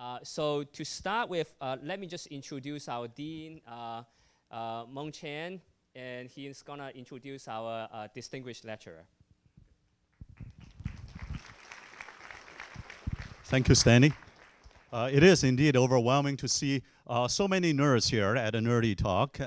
Uh, so to start with, uh, let me just introduce our dean, uh, uh, Mung Chiang, and he's gonna introduce our uh, distinguished lecturer. Thank you, Stanley. It is indeed overwhelming to see so many nerds here at a nerdy talk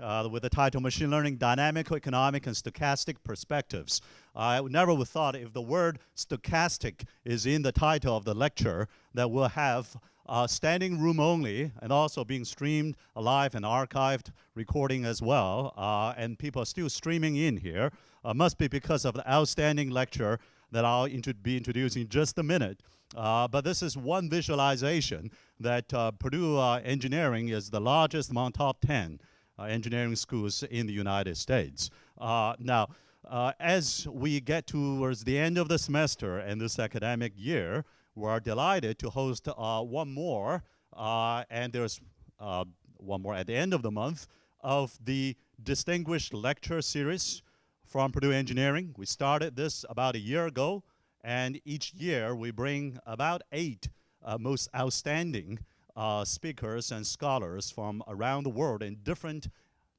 uh, uh with the title Machine Learning Dynamical, Economic, and Stochastic Perspectives. I never would thought if the word stochastic is in the title of the lecture that we'll have uh, standing room only and also being streamed live and archived recording as well. Uh, and people are still streaming in here. must be because of the outstanding lecture that I'll be introducing in just a minute. Uh, but this is one visualization that uh, Purdue uh, Engineering is the largest among top 10 uh, engineering schools in the United States. Uh, now, uh, as we get towards the end of the semester and this academic year, we're delighted to host one more, and there's one more at the end of the month, of the Distinguished Lecture Series from Purdue Engineering. We started this about a year ago. And each year we bring about eight uh, most outstanding uh, speakers and scholars from around the world in different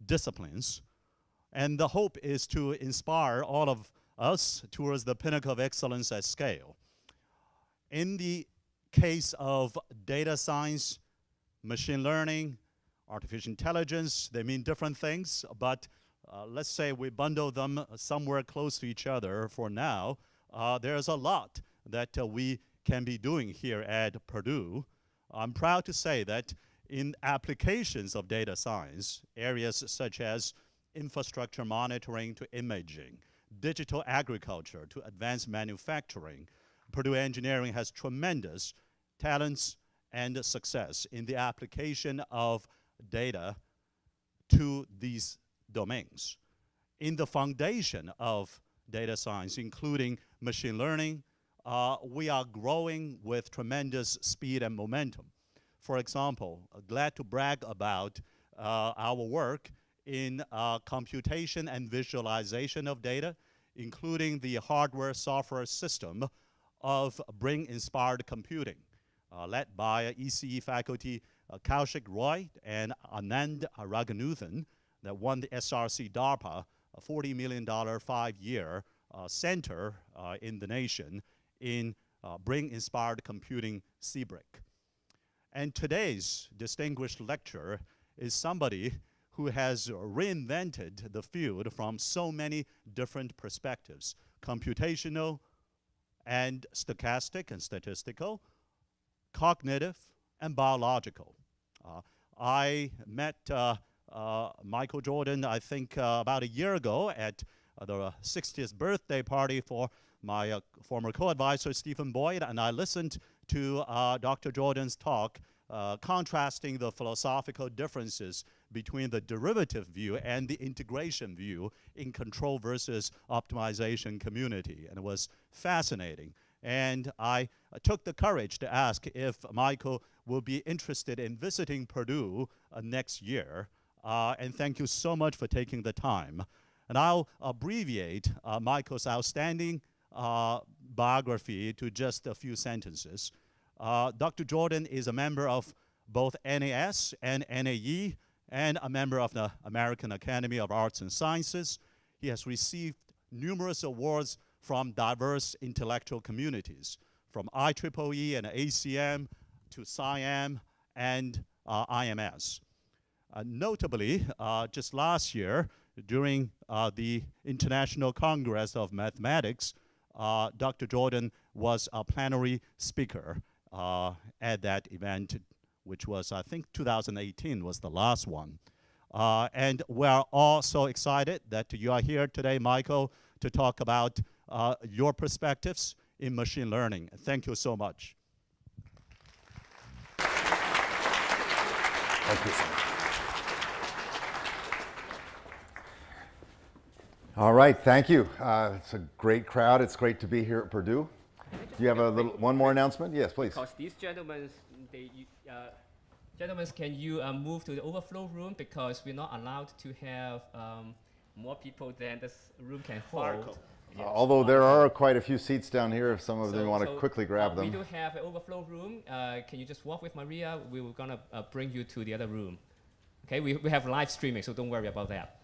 disciplines. And the hope is to inspire all of us towards the pinnacle of excellence at scale. In the case of data science, machine learning, artificial intelligence, they mean different things, but uh, let's say we bundle them somewhere close to each other for now uh, there's a lot that uh, we can be doing here at Purdue. I'm proud to say that in applications of data science, areas such as infrastructure monitoring to imaging, digital agriculture to advanced manufacturing, Purdue Engineering has tremendous talents and success in the application of data to these domains. In the foundation of data science, including machine learning, uh, we are growing with tremendous speed and momentum. For example, uh, glad to brag about uh, our work in uh, computation and visualization of data, including the hardware software system of Brain-inspired computing, uh, led by ECE faculty uh, Kaushik Roy and Anand Raghunathan that won the SRC DARPA a $40 million five-year center in the nation in uh, Brain-inspired computing CBRIC. And today's distinguished lecturer is somebody who has reinvented the field from so many different perspectives, computational and stochastic and statistical, cognitive and biological. Uh, I met uh, uh, Michael Jordan, I think, uh, about a year ago at the 60th birthday party for my uh, former co-advisor Stephen Boyd, and I listened to uh, Dr. Jordan's talk uh, contrasting the philosophical differences between the derivative view and the integration view in control versus optimization community. And it was fascinating. And I uh, took the courage to ask if Michael will be interested in visiting Purdue uh, next year. and thank you so much for taking the time. And I'll abbreviate uh, Michael's outstanding uh, biography to just a few sentences. Uh, Dr. Jordan is a member of both NAS and NAE and a member of the American Academy of Arts and Sciences. He has received numerous awards from diverse intellectual communities, from IEEE and ACM to SIAM and uh, IMS. Uh, notably, uh, just last year, during uh, the International Congress of Mathematics, Dr. Jordan was a plenary speaker uh, at that event, which was, I think, 2018 was the last one. Uh, and we're all so excited that you are here today, Michael, to talk about uh, your perspectives in machine learning. Thank you so much. Thank you so much. All right, thank you. Uh, it's a great crowd. It's great to be here at Purdue. Do you have a little one more announcement? Yes, please. Because these gentlemen, they, uh, gentlemen, can you uh, move to the overflow room because we're not allowed to have um, more people than this room can hold. Yes. Although there are quite a few seats down here if some of them want to so, quickly grab uh, them. We do have an overflow room. Uh, can you just walk with Maria? We are gonna uh, bring you to the other room. Okay, we, we have live streaming, so don't worry about that.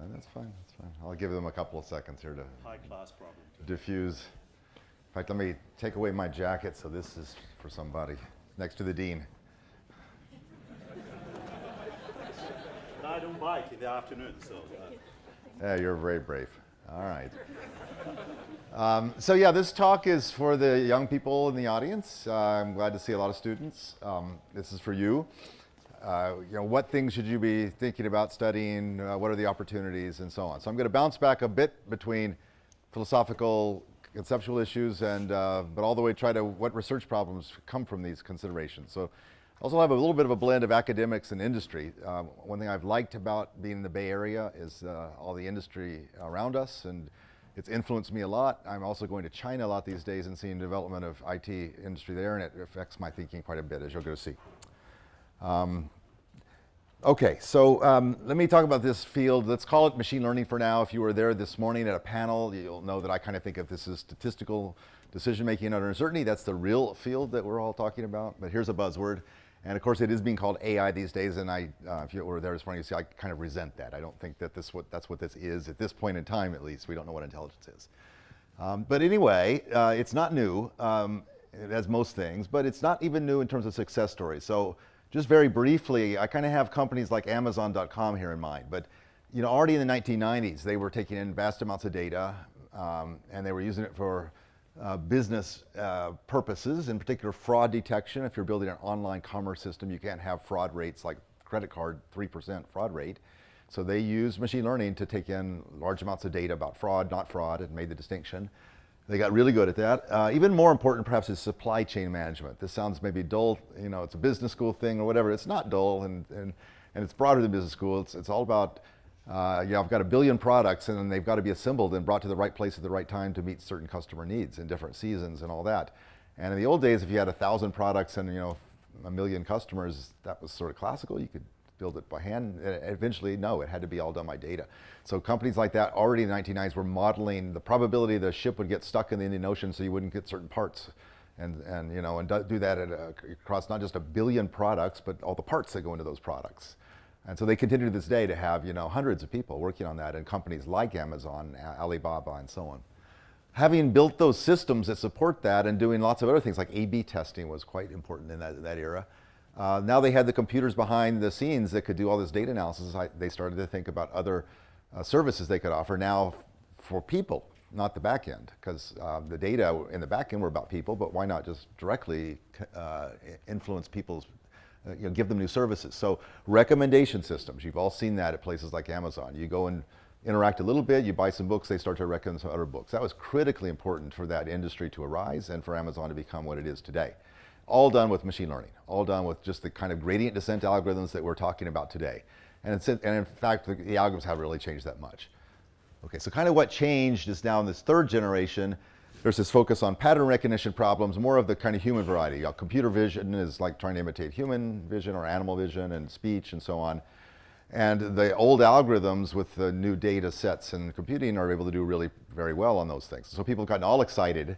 Uh, That's fine, that's fine. I'll give them a couple of seconds here to High class problem. diffuse. In fact, let me take away my jacket so this is for somebody next to the dean. I don't bike in the afternoon, so. Uh, Yeah, you're very brave. All right. Um, so yeah, this talk is for the young people in the audience. Uh, I'm glad to see a lot of students. Um, this is for you. Uh, you know, what things should you be thinking about studying? Uh, what are the opportunities, and so on. So I'm going to bounce back a bit between philosophical, conceptual issues, and uh, but all the way try to what research problems come from these considerations. So I also have a little bit of a blend of academics and industry. Um, one thing I've liked about being in the Bay Area is uh, all the industry around us, and it's influenced me a lot. I'm also going to China a lot these days and seeing development of IT industry there, and it affects my thinking quite a bit, as you'll go to see. Um, Okay, so um, let me talk about this field. Let's call it machine learning for now. If you were there this morning at a panel, you'll know that I kind of think of this as statistical decision making under uncertainty. That's the real field that we're all talking about. But here's a buzzword. And of course, it is being called AI these days. And I, uh, if you were there this morning, you see I kind of resent that. I don't think that this what, that's what this is at this point in time, at least. We don't know what intelligence is. Um, but anyway, uh, it's not new, um, as most things, but it's not even new in terms of success stories. So just very briefly, I kind of have companies like Amazon.com here in mind. But you know, already in the 1990s, they were taking in vast amounts of data, um, and they were using it for uh, business uh, purposes, in particular fraud detection. If you're building an online commerce system, you can't have fraud rates like credit card, 3% fraud rate. So they used machine learning to take in large amounts of data about fraud, not fraud, and made the distinction. They got really good at that. Uh, even more important, perhaps, is supply chain management. This sounds maybe dull, you know, it's a business school thing or whatever. It's not dull, and, and, and it's broader than business school. It's, it's all about, uh, I've got a billion products, and then they've got to be assembled and brought to the right place at the right time to meet certain customer needs in different seasons and all that. And in the old days, if you had a thousand products and, you know, a million customers, that was sort of classical. You could build it by hand. Eventually, no, it had to be all done by data. So companies like that already in the 1990s were modeling the probability the ship would get stuck in the Indian Ocean so you wouldn't get certain parts. And, and you know, and do that a, across not just a billion products, but all the parts that go into those products. And so they continue to this day to have, you know, hundreds of people working on that in companies like Amazon, Alibaba, and so on. Having built those systems that support that and doing lots of other things like A-B testing was quite important in that, that era. Uh, now they had the computers behind the scenes that could do all this data analysis. I, they started to think about other uh, services they could offer now for people, not the back end, because uh, the data in the back end were about people, but why not just directly uh, influence people's, uh, you know, give them new services. So recommendation systems, you've all seen that at places like Amazon. You go and interact a little bit, you buy some books, they start to recommend some other books. That was critically important for that industry to arise and for Amazon to become what it is today all done with machine learning, all done with just the kind of gradient descent algorithms that we're talking about today. And, and in fact, the, the, algorithms haven't really changed that much. Okay, so kind of what changed is now in this third generation, there's this focus on pattern recognition problems, more of the kind of human variety. You know, computer vision is like trying to imitate human vision or animal vision and speech and so on. And the old algorithms with the new data sets and computing are able to do really very well on those things. So people have gotten all excited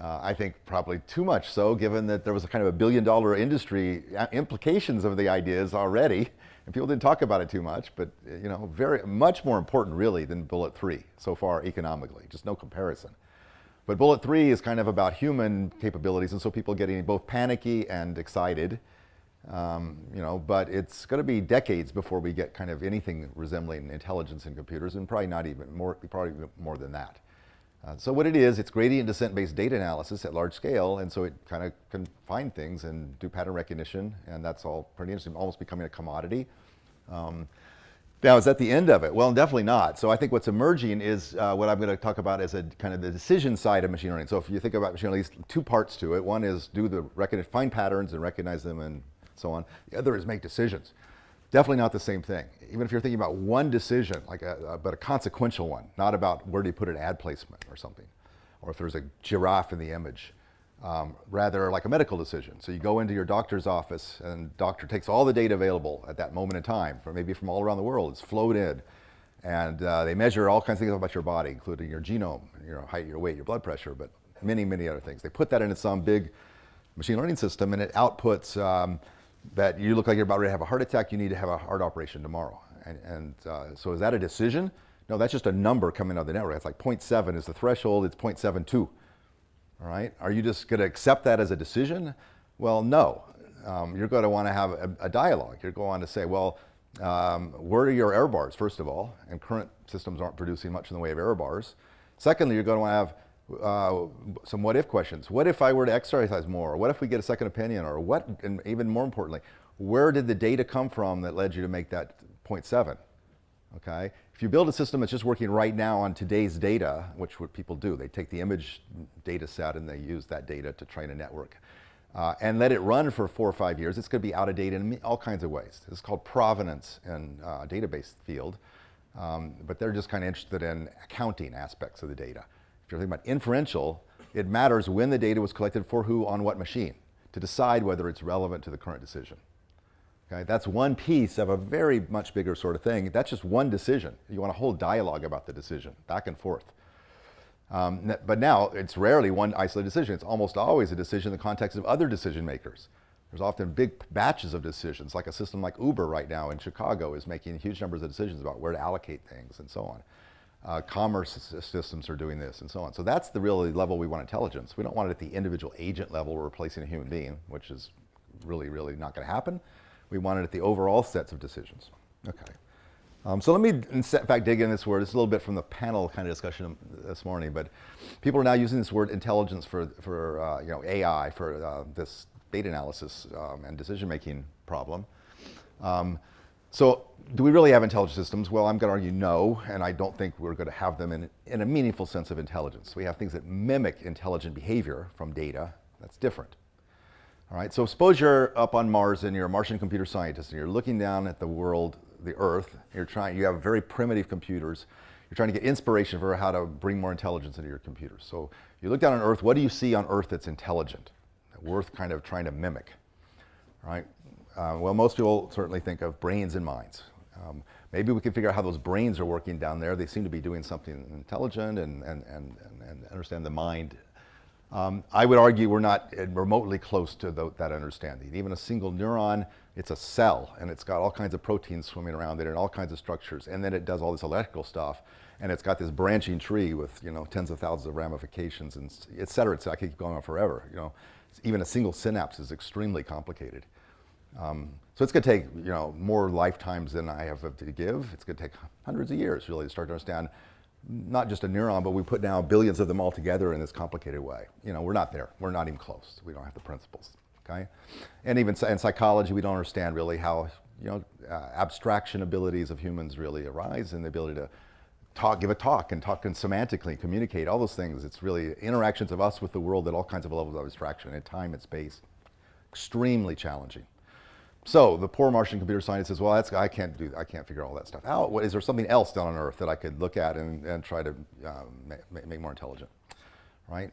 uh, I think probably too much so, given that there was a kind of a billion dollar industry implications of the ideas already, and people didn't talk about it too much, but you know, very much more important really than Bullet 3 so far economically, just no comparison. But Bullet 3 is kind of about human capabilities, and so people getting both panicky and excited. Um, you know, but it's going to be decades before we get kind of anything resembling intelligence in computers, and probably not even more, probably more than that. Uh, so what it is, it's gradient descent-based data analysis at large scale, and so it kind of can find things and do pattern recognition, and that's all pretty interesting, almost becoming a commodity. Um, now, is that the end of it? Well, definitely not. So I think what's emerging is uh, what I'm going to talk about as a kind of the decision side of machine learning. So if you think about machine learning, least two parts to it. One is do the find patterns and recognize them and so on. The other is make decisions. Definitely not the same thing. Even if you're thinking about one decision, like a, a, but a consequential one, not about where do you put an ad placement or something, or if there's a giraffe in the image. Um, rather like a medical decision. So you go into your doctor's office and doctor takes all the data available at that moment in time, from maybe from all around the world, it's flowed in. And uh, they measure all kinds of things about your body, including your genome, your height, your weight, your blood pressure, but many, many other things. They put that into some big machine learning system and it outputs um, that you look like you're about to have a heart attack, you need to have a heart operation tomorrow. And, and uh, so is that a decision? No, that's just a number coming out of the network. It's like 0.7 is the threshold, it's 0.72. All right, are you just gonna accept that as a decision? Well, no. Um, you're gonna wanna have a, a dialogue. You're going to say, well, um, where are your error bars, first of all? And current systems aren't producing much in the way of error bars. Secondly, you're going to have uh, some what if questions. What if I were to exercise more? What if we get a second opinion? Or what, and even more importantly, where did the data come from that led you to make that 0.7? Okay, if you build a system that's just working right now on today's data, which what people do, they take the image data set and they use that data to train a network uh, and let it run for four or five years, it's going to be out of date in all kinds of ways. Is called provenance in uh, database field, um, but they're just kind of interested in accounting aspects of the data. You're thinking about inferential, it matters when the data was collected for who on what machine to decide whether it's relevant to the current decision. Okay, that's one piece of a very much bigger sort of thing. That's just one decision. You want a whole dialogue about the decision, back and forth. Um, but now it's rarely one isolated decision. It's almost always a decision in the context of other decision makers. There's often big batches of decisions, like a system like Uber right now in Chicago is making huge numbers of decisions about where to allocate things and so on. Uh, commerce systems are doing this and so on. So that's the really level we want intelligence. We don't want it at the individual agent level replacing a human being, which is really, really not going to happen. We want it at the overall sets of decisions. Okay. Um, so let me, in fact, dig in this word. It's a little bit from the panel kind of discussion this morning, but people are now using this word intelligence for, for uh, you know, AI, for uh, this data analysis um, and decision-making problem. Um, so do we really have intelligent systems? Well, I'm going to argue no, and I don't think we're going to have them in, in a meaningful sense of intelligence. We have things that mimic intelligent behavior from data. That's different. All right, so suppose you're up on Mars and you're a Martian computer scientist and you're looking down at the world the earth. You're trying, you have very primitive computers. You're trying to get inspiration for how to bring more intelligence into your computers. So you look down on earth, what do you see on earth that's intelligent? Worth kind of trying to mimic, right? Uh, well, most people certainly think of brains and minds. Um, maybe we can figure out how those brains are working down there. They seem to be doing something intelligent and, and, and, and understand the mind. Um, I would argue we're not remotely close to the, that understanding. Even a single neuron it's a cell and it's got all kinds of proteins swimming around it and all kinds of structures. And then it does all this electrical stuff and it's got this branching tree with, you know, tens of thousands of ramifications and et cetera. It's, I could keep going on forever, you know. Even a single synapse is extremely complicated. Um, so it's going to take, you know, more lifetimes than I have to give. It's going to take hundreds of years really to start to understand not just a neuron, but we put now billions of them all together in this complicated way. You know, we're not there. We're not even close. We don't have the principles okay? And even in psychology, we don't understand really how, you know, uh, abstraction abilities of humans really arise and the ability to talk, give a talk and talk and semantically communicate, all those things. It's really interactions of us with the world at all kinds of levels of abstraction in time and space. Extremely challenging. So the poor Martian computer scientist says, well, I can't do, I can't figure all that stuff out. What, is there something else down on Earth that I could look at and, and try to um, make, make more intelligent, right?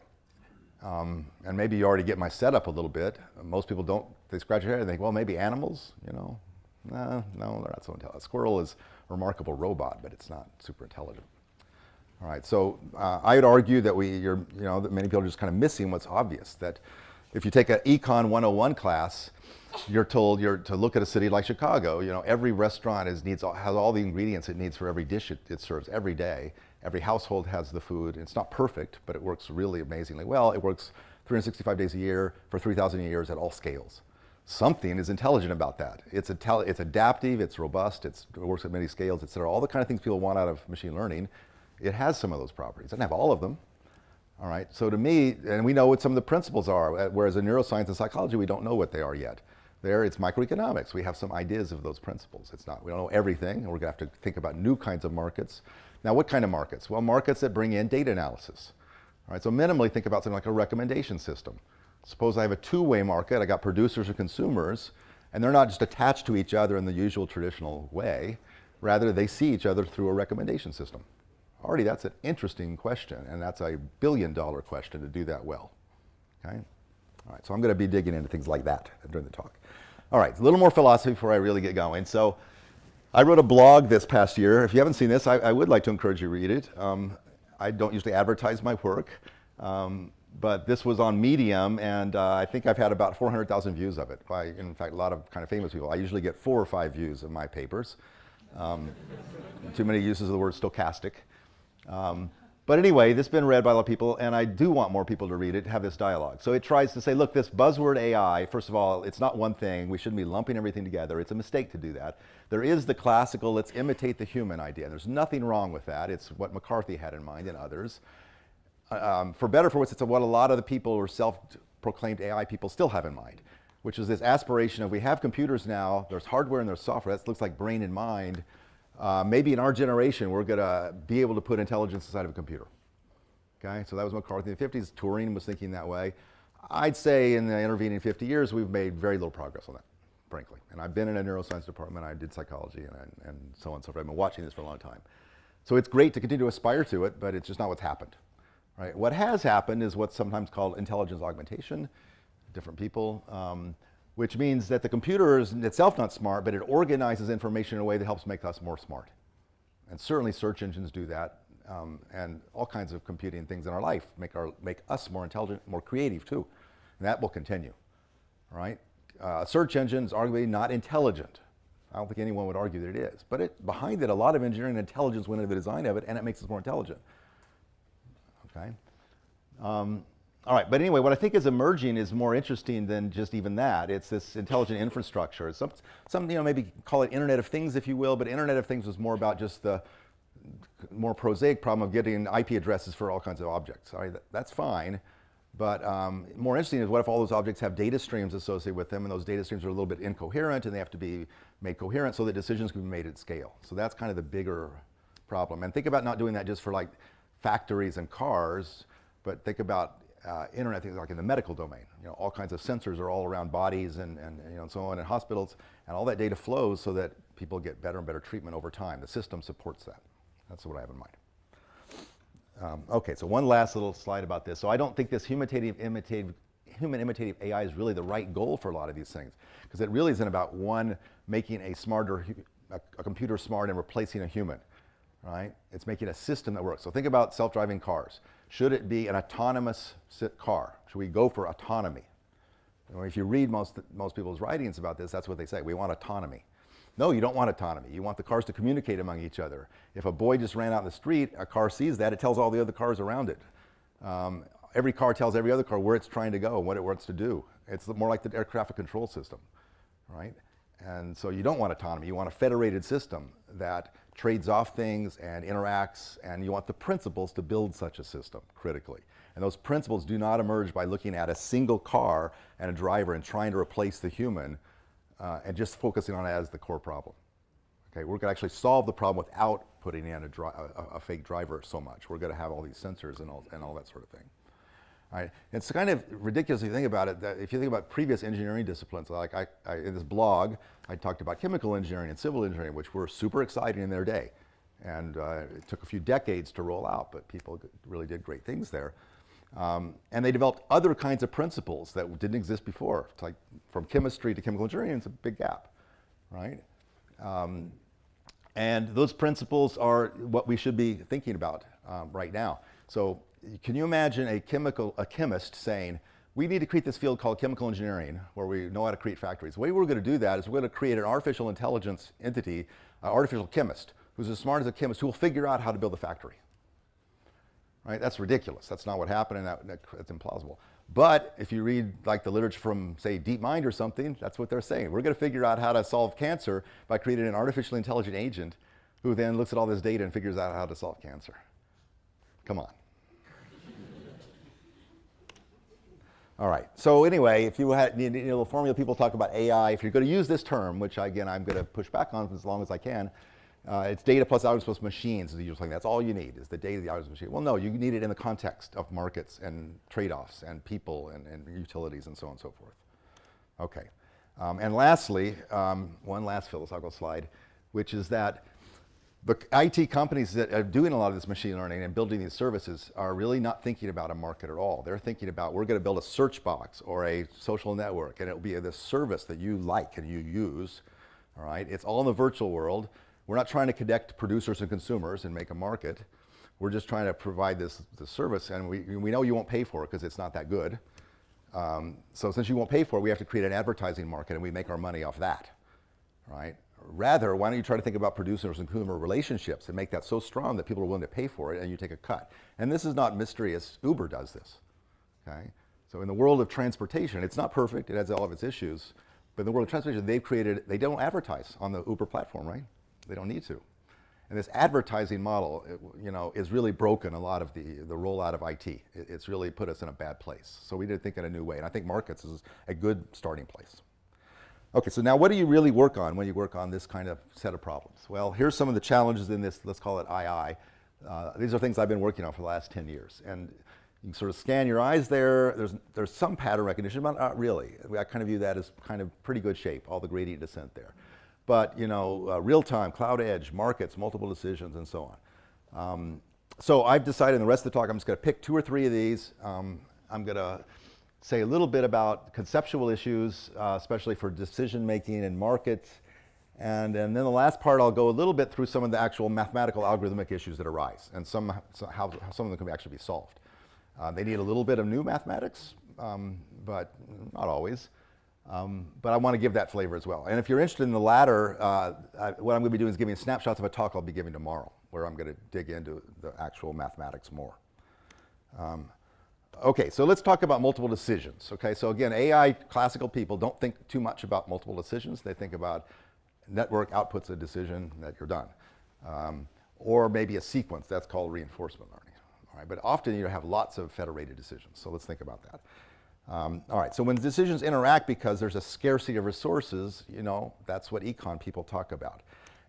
Um, and maybe you already get my setup a little bit. Most people don't, they scratch their head and think, well, maybe animals, you know. No, no, they're not so intelligent. A squirrel is a remarkable robot, but it's not super intelligent. All right, so uh, I would argue that we, you're, you know, that many people are just kind of missing what's obvious, that if you take an Econ 101 class, you're told you're to look at a city like Chicago, you know, every restaurant is, needs, has all the ingredients it needs for every dish it, it serves every day. Every household has the food. It's not perfect, but it works really amazingly well. It works 365 days a year for 3,000 years at all scales. Something is intelligent about that. It's, it's adaptive, it's robust, it's, it works at many scales, et cetera. All the kind of things people want out of machine learning, it has some of those properties. It doesn't have all of them. All right, so to me, and we know what some of the principles are, whereas in neuroscience and psychology, we don't know what they are yet. There, it's microeconomics. We have some ideas of those principles. It's not, we don't know everything, and we're gonna have to think about new kinds of markets. Now, what kind of markets? Well, markets that bring in data analysis. All right, so minimally think about something like a recommendation system. Suppose I have a two-way market, I got producers and consumers, and they're not just attached to each other in the usual traditional way, rather they see each other through a recommendation system. Already that's an interesting question, and that's a billion dollar question to do that well, okay? All right, so I'm gonna be digging into things like that during the talk. All right, a little more philosophy before I really get going. So I wrote a blog this past year. If you haven't seen this, I, I would like to encourage you to read it. Um, I don't usually advertise my work, um, but this was on Medium, and uh, I think I've had about 400,000 views of it. By, in fact, a lot of kind of famous people. I usually get four or five views of my papers. Um, too many uses of the word stochastic. Um, but anyway, this has been read by a lot of people, and I do want more people to read it, have this dialogue. So it tries to say, look, this buzzword AI, first of all, it's not one thing. We shouldn't be lumping everything together. It's a mistake to do that. There is the classical, let's imitate the human idea. There's nothing wrong with that. It's what McCarthy had in mind and others. Um, for better for worse, it's what a lot of the people who are self-proclaimed AI people still have in mind, which is this aspiration of we have computers now, there's hardware and there's software, that looks like brain and mind, uh, maybe in our generation, we're going to be able to put intelligence inside of a computer. Okay, so that was McCarthy in the 50s. Turing was thinking that way. I'd say in the intervening 50 years, we've made very little progress on that, frankly. And I've been in a neuroscience department, I did psychology, and, and so on and so forth. I've been watching this for a long time. So it's great to continue to aspire to it, but it's just not what's happened. Right? What has happened is what's sometimes called intelligence augmentation, different people. Um, which means that the computer is itself not smart, but it organizes information in a way that helps make us more smart. And certainly search engines do that, um, and all kinds of computing things in our life make, our, make us more intelligent, more creative too. And that will continue, right? Uh, search engines arguably not intelligent. I don't think anyone would argue that it is. But it, behind it, a lot of engineering intelligence went into the design of it, and it makes us more intelligent. Okay? Um, all right, but anyway, what I think is emerging is more interesting than just even that. It's this intelligent infrastructure. Some, some, you know, maybe call it Internet of Things, if you will, but Internet of Things was more about just the more prosaic problem of getting IP addresses for all kinds of objects. All right, that, that's fine, but um, more interesting is what if all those objects have data streams associated with them, and those data streams are a little bit incoherent, and they have to be made coherent so that decisions can be made at scale. So that's kind of the bigger problem. And think about not doing that just for like factories and cars, but think about uh, internet things like in the medical domain. You know, all kinds of sensors are all around bodies and, and, you know, and so on in hospitals, and all that data flows so that people get better and better treatment over time. The system supports that. That's what I have in mind. Um, okay, so one last little slide about this. So I don't think this imitative, imitative, human imitative AI is really the right goal for a lot of these things, because it really isn't about one making a smarter, a, a computer smart and replacing a human, right? It's making a system that works. So think about self-driving cars. Should it be an autonomous car? Should we go for autonomy? If you read most, most people's writings about this, that's what they say. We want autonomy. No, you don't want autonomy. You want the cars to communicate among each other. If a boy just ran out in the street, a car sees that, it tells all the other cars around it. Um, every car tells every other car where it's trying to go and what it wants to do. It's more like the air traffic control system, right? And so you don't want autonomy. You want a federated system that trades off things and interacts, and you want the principles to build such a system critically. And those principles do not emerge by looking at a single car and a driver and trying to replace the human uh, and just focusing on it as the core problem. Okay, we're going to actually solve the problem without putting in a, a, a fake driver so much. We're going to have all these sensors and all, and all that sort of thing. It's kind of ridiculous if you think about it, that if you think about previous engineering disciplines, like I, I, in this blog, I talked about chemical engineering and civil engineering, which were super exciting in their day. And uh, it took a few decades to roll out, but people really did great things there. Um, and they developed other kinds of principles that didn't exist before. Like from chemistry to chemical engineering, it's a big gap, right? Um, and those principles are what we should be thinking about um, right now. So can you imagine a chemical, a chemist saying, we need to create this field called chemical engineering where we know how to create factories. The way we're going to do that is we're going to create an artificial intelligence entity, an artificial chemist, who's as smart as a chemist who will figure out how to build a factory. Right? That's ridiculous. That's not what happened and that, that, that's implausible. But if you read like the literature from say DeepMind or something, that's what they're saying. We're going to figure out how to solve cancer by creating an artificially intelligent agent who then looks at all this data and figures out how to solve cancer. Come on. All right. So anyway, if you had you know, the formula people talk about AI, if you're going to use this term, which again I'm going to push back on as long as I can, uh, it's data plus algorithms plus machines usual thing. That's all you need is the data, the algorithms, machine. Well, no, you need it in the context of markets and trade-offs and people and, and, utilities and so on and so forth. Okay. Um, and lastly, um, one last philosophical slide, which is that the IT companies that are doing a lot of this machine learning and building these services are really not thinking about a market at all. They're thinking about, we're going to build a search box or a social network, and it'll be this service that you like and you use all right? It's all in the virtual world. We're not trying to connect producers and consumers and make a market. We're just trying to provide this, this service, and we, we know you won't pay for it because it's not that good. Um, so since you won't pay for it, we have to create an advertising market, and we make our money off that, right? Rather, why don't you try to think about producers and consumer relationships and make that so strong that people are willing to pay for it and you take a cut. And this is not mystery as Uber does this, okay? So in the world of transportation, it's not perfect, it has all of its issues, but in the world of transportation, they've created, they don't advertise on the Uber platform, right? They don't need to. And this advertising model, you know, is really broken a lot of the, the rollout of. It, it's really put us in a bad place. So we need to think in a new way. And I think markets is a good starting place. Okay, so now what do you really work on when you work on this kind of set of problems? Well, here's some of the challenges in this, let's call it II. Uh, these are things I've been working on for the last 10 years. And you can sort of scan your eyes there. There's, there's some pattern recognition, but not really. I kind of view that as kind of pretty good shape, all the gradient descent there. But, you know, uh, real time, cloud edge, markets, multiple decisions, and so on. Um, so I've decided in the rest of the talk, I'm just going to pick two or three of these. Um, I'm going to say a little bit about conceptual issues, uh, especially for decision making and markets. And, and then the last part, I'll go a little bit through some of the actual mathematical algorithmic issues that arise and some, so how, how some of them can actually be solved. Uh, they need a little bit of new mathematics, um, but not always. Um, but I want to give that flavor as well. And if you're interested in the latter, uh, I, what I'm going to be doing is giving snapshots of a talk I'll be giving tomorrow, where I'm going to dig into the actual mathematics more. Um, okay, so let's talk about multiple decisions. Okay, so again, AI classical people don't think too much about multiple decisions. They think about network outputs a decision that you're done. Um, or maybe a sequence, that's called reinforcement learning. All right, but often you have lots of federated decisions, so let's think about that. Um, all right, so when decisions interact because there's a scarcity of resources, you know, that's what econ people talk about.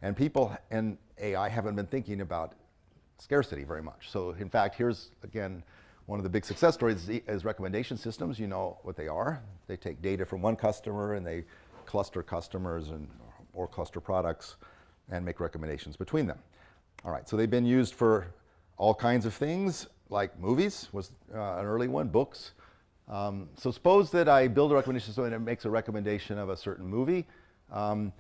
And people in AI haven't been thinking about scarcity very much. So in fact, here's, again, one of the big success stories is recommendation systems. You know what they are. They take data from one customer and they cluster customers and, or cluster products and make recommendations between them. All right, so they've been used for all kinds of things, like movies was uh, an early one, books. Um, so suppose that I build a recommendation system and it makes a recommendation of a certain movie. Um,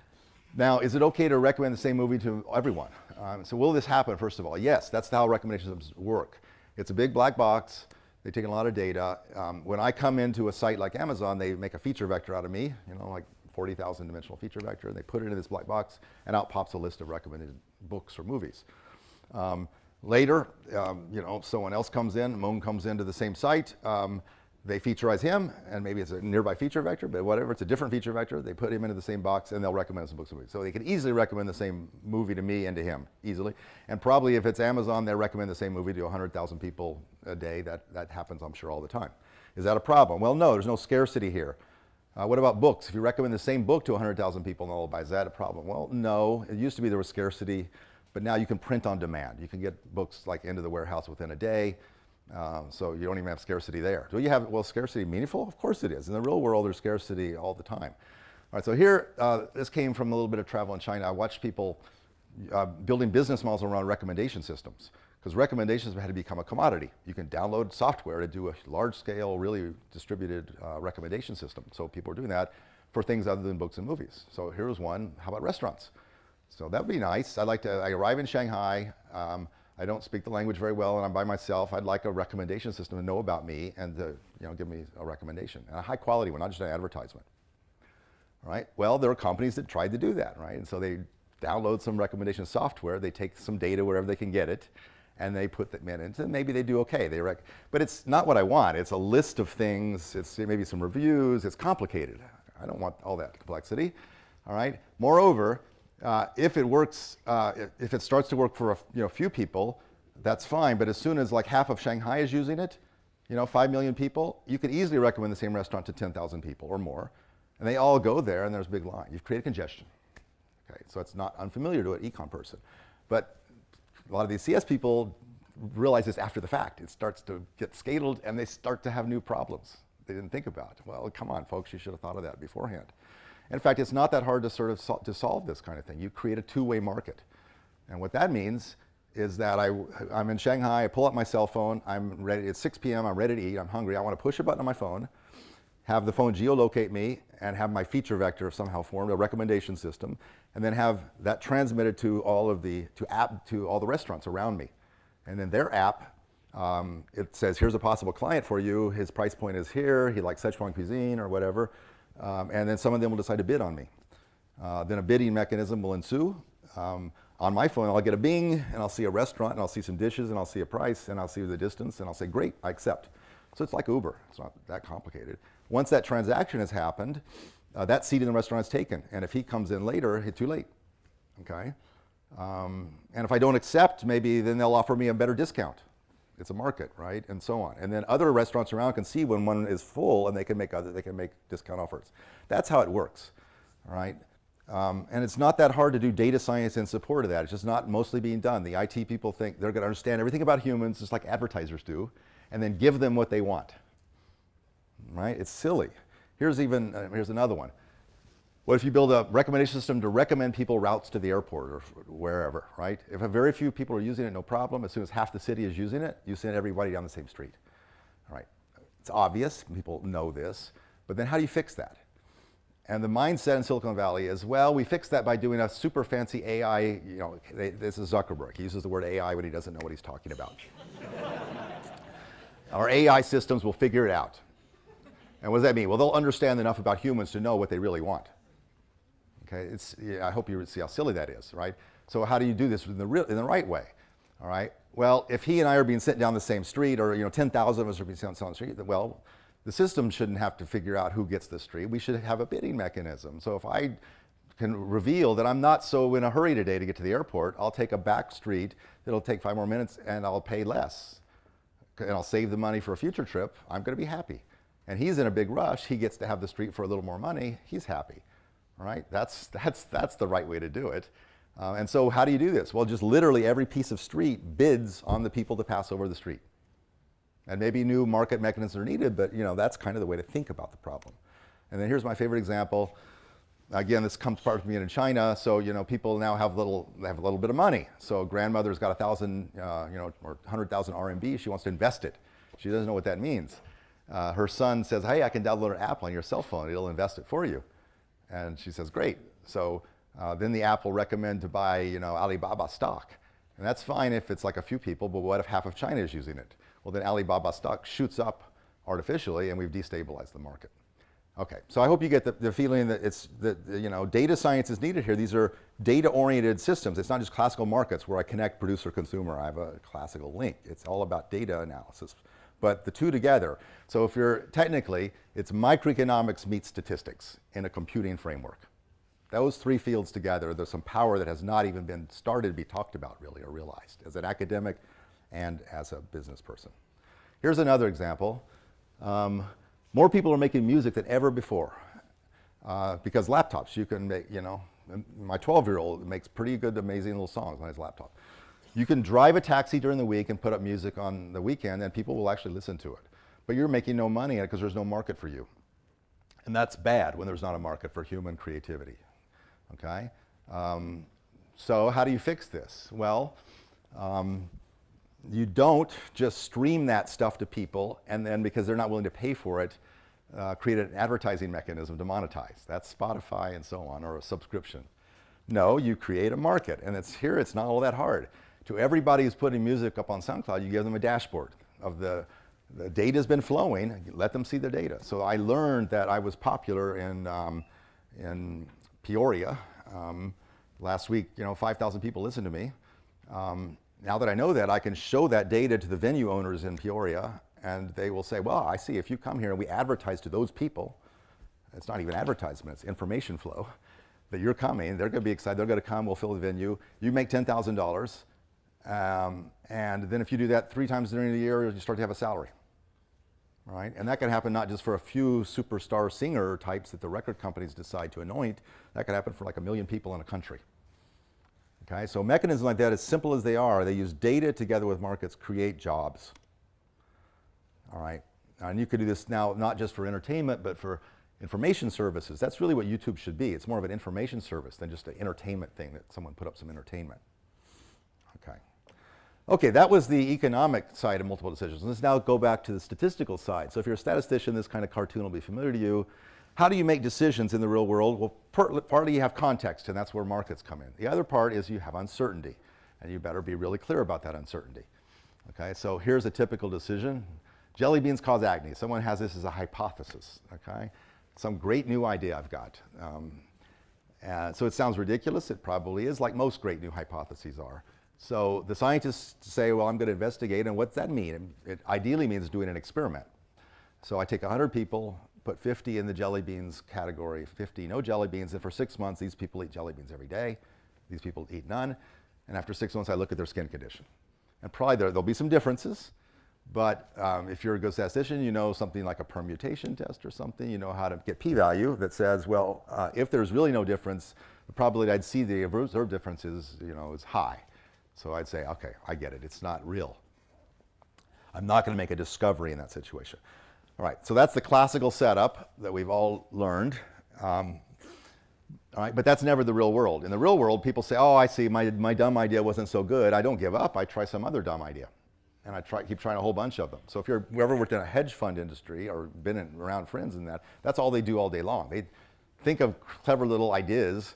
now, is it okay to recommend the same movie to everyone? Um, so will this happen, first of all? Yes, that's how recommendation systems work. It's a big black box. They take a lot of data. Um, when I come into a site like Amazon, they make a feature vector out of me, you know, like 40,000 dimensional feature vector, and they put it in this black box, and out pops a list of recommended books or movies. Um, later, um, you know, someone else comes in, Moon comes into the same site, um, they featureize him, and maybe it's a nearby feature vector, but whatever, it's a different feature vector. They put him into the same box, and they'll recommend some books. So they can easily recommend the same movie to me and to him, easily. And probably if it's Amazon, they recommend the same movie to 100,000 people a day. That, that happens, I'm sure, all the time. Is that a problem? Well, no, there's no scarcity here. Uh, what about books? If you recommend the same book to 100,000 people and all is that a problem? Well, no. It used to be there was scarcity, but now you can print on demand. You can get books like into the warehouse within a day. Um, so you don't even have scarcity there. Do you have, well, scarcity meaningful? Of course it is. In the real world, there's scarcity all the time. All right, so here, uh, this came from a little bit of travel in China. I watched people uh, building business models around recommendation systems because recommendations had to become a commodity. You can download software to do a large scale, really distributed uh, recommendation system. So people are doing that for things other than books and movies. So here's one, how about restaurants? So that would be nice. I'd like to, I arrive in Shanghai, um, I don't speak the language very well and I'm by myself. I'd like a recommendation system to know about me and to you know, give me a recommendation, and a high quality one, not just an advertisement. Right? Well, there are companies that tried to do that, right? And so they download some recommendation software, they take some data wherever they can get it, and they put that in, and maybe they do okay. They rec but it's not what I want. It's a list of things, it's maybe some reviews, it's complicated. I don't want all that complexity, all right? Moreover, uh, if it works, uh, if it starts to work for a you know, few people, that's fine. But as soon as like half of Shanghai is using it, you know, 5 million people, you could easily recommend the same restaurant to 10,000 people or more. And they all go there and there's a big line. You've created congestion. Okay, so it's not unfamiliar to an econ person. But a lot of these CS people realize this after the fact. It starts to get scaled and they start to have new problems they didn't think about. Well, come on, folks, you should have thought of that beforehand. In fact, it's not that hard to sort of sol to solve this kind of thing. You create a two-way market. And what that means is that I, I'm in Shanghai, I pull up my cell phone, I'm ready, it's 6 p.m., I'm ready to eat, I'm hungry, I want to push a button on my phone, have the phone geolocate me, and have my feature vector somehow formed, a recommendation system, and then have that transmitted to all of the, to app, to all the restaurants around me. And then their app, um, it says, here's a possible client for you, his price point is here, he likes Sichuan cuisine or whatever, um, and then some of them will decide to bid on me. Uh, then a bidding mechanism will ensue. Um, on my phone, I'll get a bing, and I'll see a restaurant, and I'll see some dishes, and I'll see a price, and I'll see the distance, and I'll say, great, I accept. So it's like Uber. It's not that complicated. Once that transaction has happened, uh, that seat in the restaurant is taken. And if he comes in later, it's too late. Okay? Um, and if I don't accept, maybe then they'll offer me a better discount. It's a market, right? And so on. And then other restaurants around can see when one is full and they can make other, they can make discount offers. That's how it works, right? Um, and it's not that hard to do data science in support of that. It's just not mostly being done. The IT people think they're going to understand everything about humans just like advertisers do, and then give them what they want, right? It's silly. Here's even, uh, here's another one. What if you build a recommendation system to recommend people routes to the airport or wherever, right? If a very few people are using it, no problem. As soon as half the city is using it, you send everybody down the same street, all right? It's obvious, people know this, but then how do you fix that? And the mindset in Silicon Valley is, well, we fix that by doing a super fancy AI, you know, they, this is Zuckerberg. He uses the word AI when he doesn't know what he's talking about. Our AI systems will figure it out. And what does that mean? Well, they'll understand enough about humans to know what they really want. Okay, it's, yeah, I hope you see how silly that is, right? So how do you do this in the, real, in the right way? All right, well, if he and I are being sent down the same street, or you know, 10,000 of us are being sent down the street, well, the system shouldn't have to figure out who gets the street. We should have a bidding mechanism. So if I can reveal that I'm not so in a hurry today to get to the airport, I'll take a back street that'll take five more minutes and I'll pay less. And I'll save the money for a future trip. I'm going to be happy. And he's in a big rush. He gets to have the street for a little more money. He's happy. Right? That's, that's, that's the right way to do it. Uh, and so how do you do this? Well, just literally every piece of street bids on the people to pass over the street. And maybe new market mechanisms are needed, but you know, that's kind of the way to think about the problem. And then here's my favorite example. Again, this comes part of me in China, so you know, people now have little, they have a little bit of money. So grandmother's got a thousand, uh, you know, or 100,000 RMB, she wants to invest it. She doesn't know what that means. Uh, her son says, hey, I can download an app on your cell phone, it'll invest it for you. And she says, great. So uh, then the app will recommend to buy, you know, Alibaba stock. And that's fine if it's like a few people, but what if half of China is using it? well then Alibaba stock shoots up artificially and we've destabilized the market. Okay, so I hope you get the, the feeling that it's that you know data science is needed here. These are data-oriented systems. It's not just classical markets where I connect producer-consumer. I have a classical link. It's all about data analysis, but the two together. So if you're technically, it's microeconomics meets statistics in a computing framework. Those three fields together, there's some power that has not even been started to be talked about really or realized. As an academic, and as a business person. Here's another example. Um, more people are making music than ever before uh, because laptops, you can make, you know, my 12-year-old makes pretty good, amazing little songs on his laptop. You can drive a taxi during the week and put up music on the weekend and people will actually listen to it. But you're making no money in it because there's no market for you. And that's bad when there's not a market for human creativity, okay? Um, so how do you fix this? Well, um, you don't just stream that stuff to people and then because they're not willing to pay for it, uh, create an advertising mechanism to monetize. That's Spotify and so on, or a subscription. No, you create a market, and it's here, it's not all that hard. To everybody who's putting music up on SoundCloud, you give them a dashboard of the, the data's been flowing, let them see the data. So I learned that I was popular in, um, in Peoria. Um, last week, you know, 5,000 people listened to me. Um, now that I know that, I can show that data to the venue owners in Peoria, and they will say, well, I see, if you come here and we advertise to those people, it's not even advertisement, it's information flow, that you're coming, they're gonna be excited, they're gonna come, we'll fill the venue, you make $10,000, um, and then if you do that three times during the year, you start to have a salary, right? And that can happen not just for a few superstar singer types that the record companies decide to anoint, that can happen for like a million people in a country. Okay, so mechanisms like that, as simple as they are, they use data together with markets, create jobs. All right, and you could do this now not just for entertainment, but for information services. That's really what YouTube should be. It's more of an information service than just an entertainment thing that someone put up some entertainment. Okay. That was the economic side of multiple decisions. Let's now go back to the statistical side. So if you're a statistician, this kind of cartoon will be familiar to you. How do you make decisions in the real world? Well, partly you have context, and that's where markets come in. The other part is you have uncertainty, and you better be really clear about that uncertainty. Okay, so here's a typical decision. Jelly beans cause acne. Someone has this as a hypothesis, okay? Some great new idea I've got. Um, and so it sounds ridiculous. It probably is, like most great new hypotheses are. So the scientists say, well, I'm going to investigate, and what's that mean? It ideally means doing an experiment. So I take 100 people, put 50 in the jelly beans category, 50 no jelly beans, and for six months, these people eat jelly beans every day. These people eat none. And after six months, I look at their skin condition. And probably there, will be some differences, but um, if you're a good statistician, you know something like a permutation test or something, you know how to get p-value that says, well, uh, if there's really no difference, the probability I'd see the observed difference is, you know, is high. So I'd say, okay, I get it. It's not real. I'm not going to make a discovery in that situation. All right, so that's the classical setup that we've all learned. Um, all right, but that's never the real world. In the real world, people say, oh, I see, my, my dumb idea wasn't so good. I don't give up. I try some other dumb idea. And I try, keep trying a whole bunch of them. So if you've ever worked in a hedge fund industry or been in, around friends in that, that's all they do all day long. They think of clever little ideas.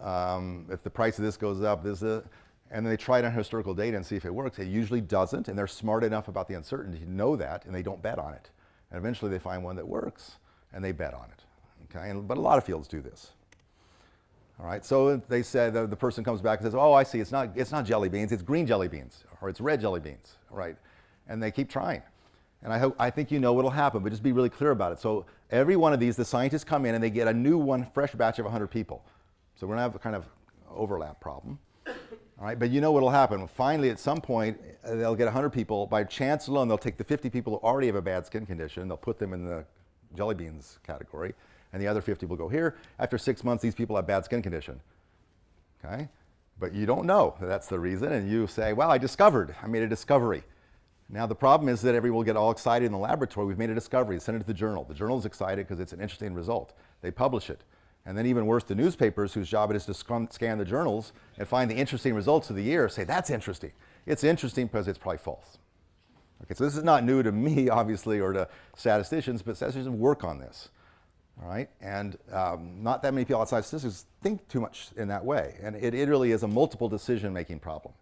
Um, if the price of this goes up, this, uh, and then they try it on historical data and see if it works. It usually doesn't, and they're smart enough about the uncertainty to know that, and they don't bet on it. And eventually they find one that works, and they bet on it. Okay? And, but a lot of fields do this. All right, so they said the, the person comes back and says, oh, I see, it's not, it's not jelly beans, it's green jelly beans, or it's red jelly beans, right? And they keep trying. And I, hope, I think you know what'll happen, but just be really clear about it. So every one of these, the scientists come in and they get a new one, fresh batch of 100 people. So we're gonna have a kind of overlap problem. All right, but you know what'll happen. Finally, at some point, uh, they'll get 100 people. By chance alone, they'll take the 50 people who already have a bad skin condition, they'll put them in the jelly beans category, and the other 50 will go here. After six months, these people have bad skin condition. Okay? But you don't know that that's the reason, and you say, well, I discovered, I made a discovery. Now, the problem is that everyone will get all excited in the laboratory. We've made a discovery, send it to the journal. The journal is excited because it's an interesting result. They publish it. And then even worse, the newspapers whose job it is to scan the journals and find the interesting results of the year say, that's interesting. It's interesting because it's probably false. Okay, so this is not new to me, obviously, or to statisticians, but statisticians work on this. All right, and um, not that many people outside statistics think too much in that way. And it, it really is a multiple decision-making problem.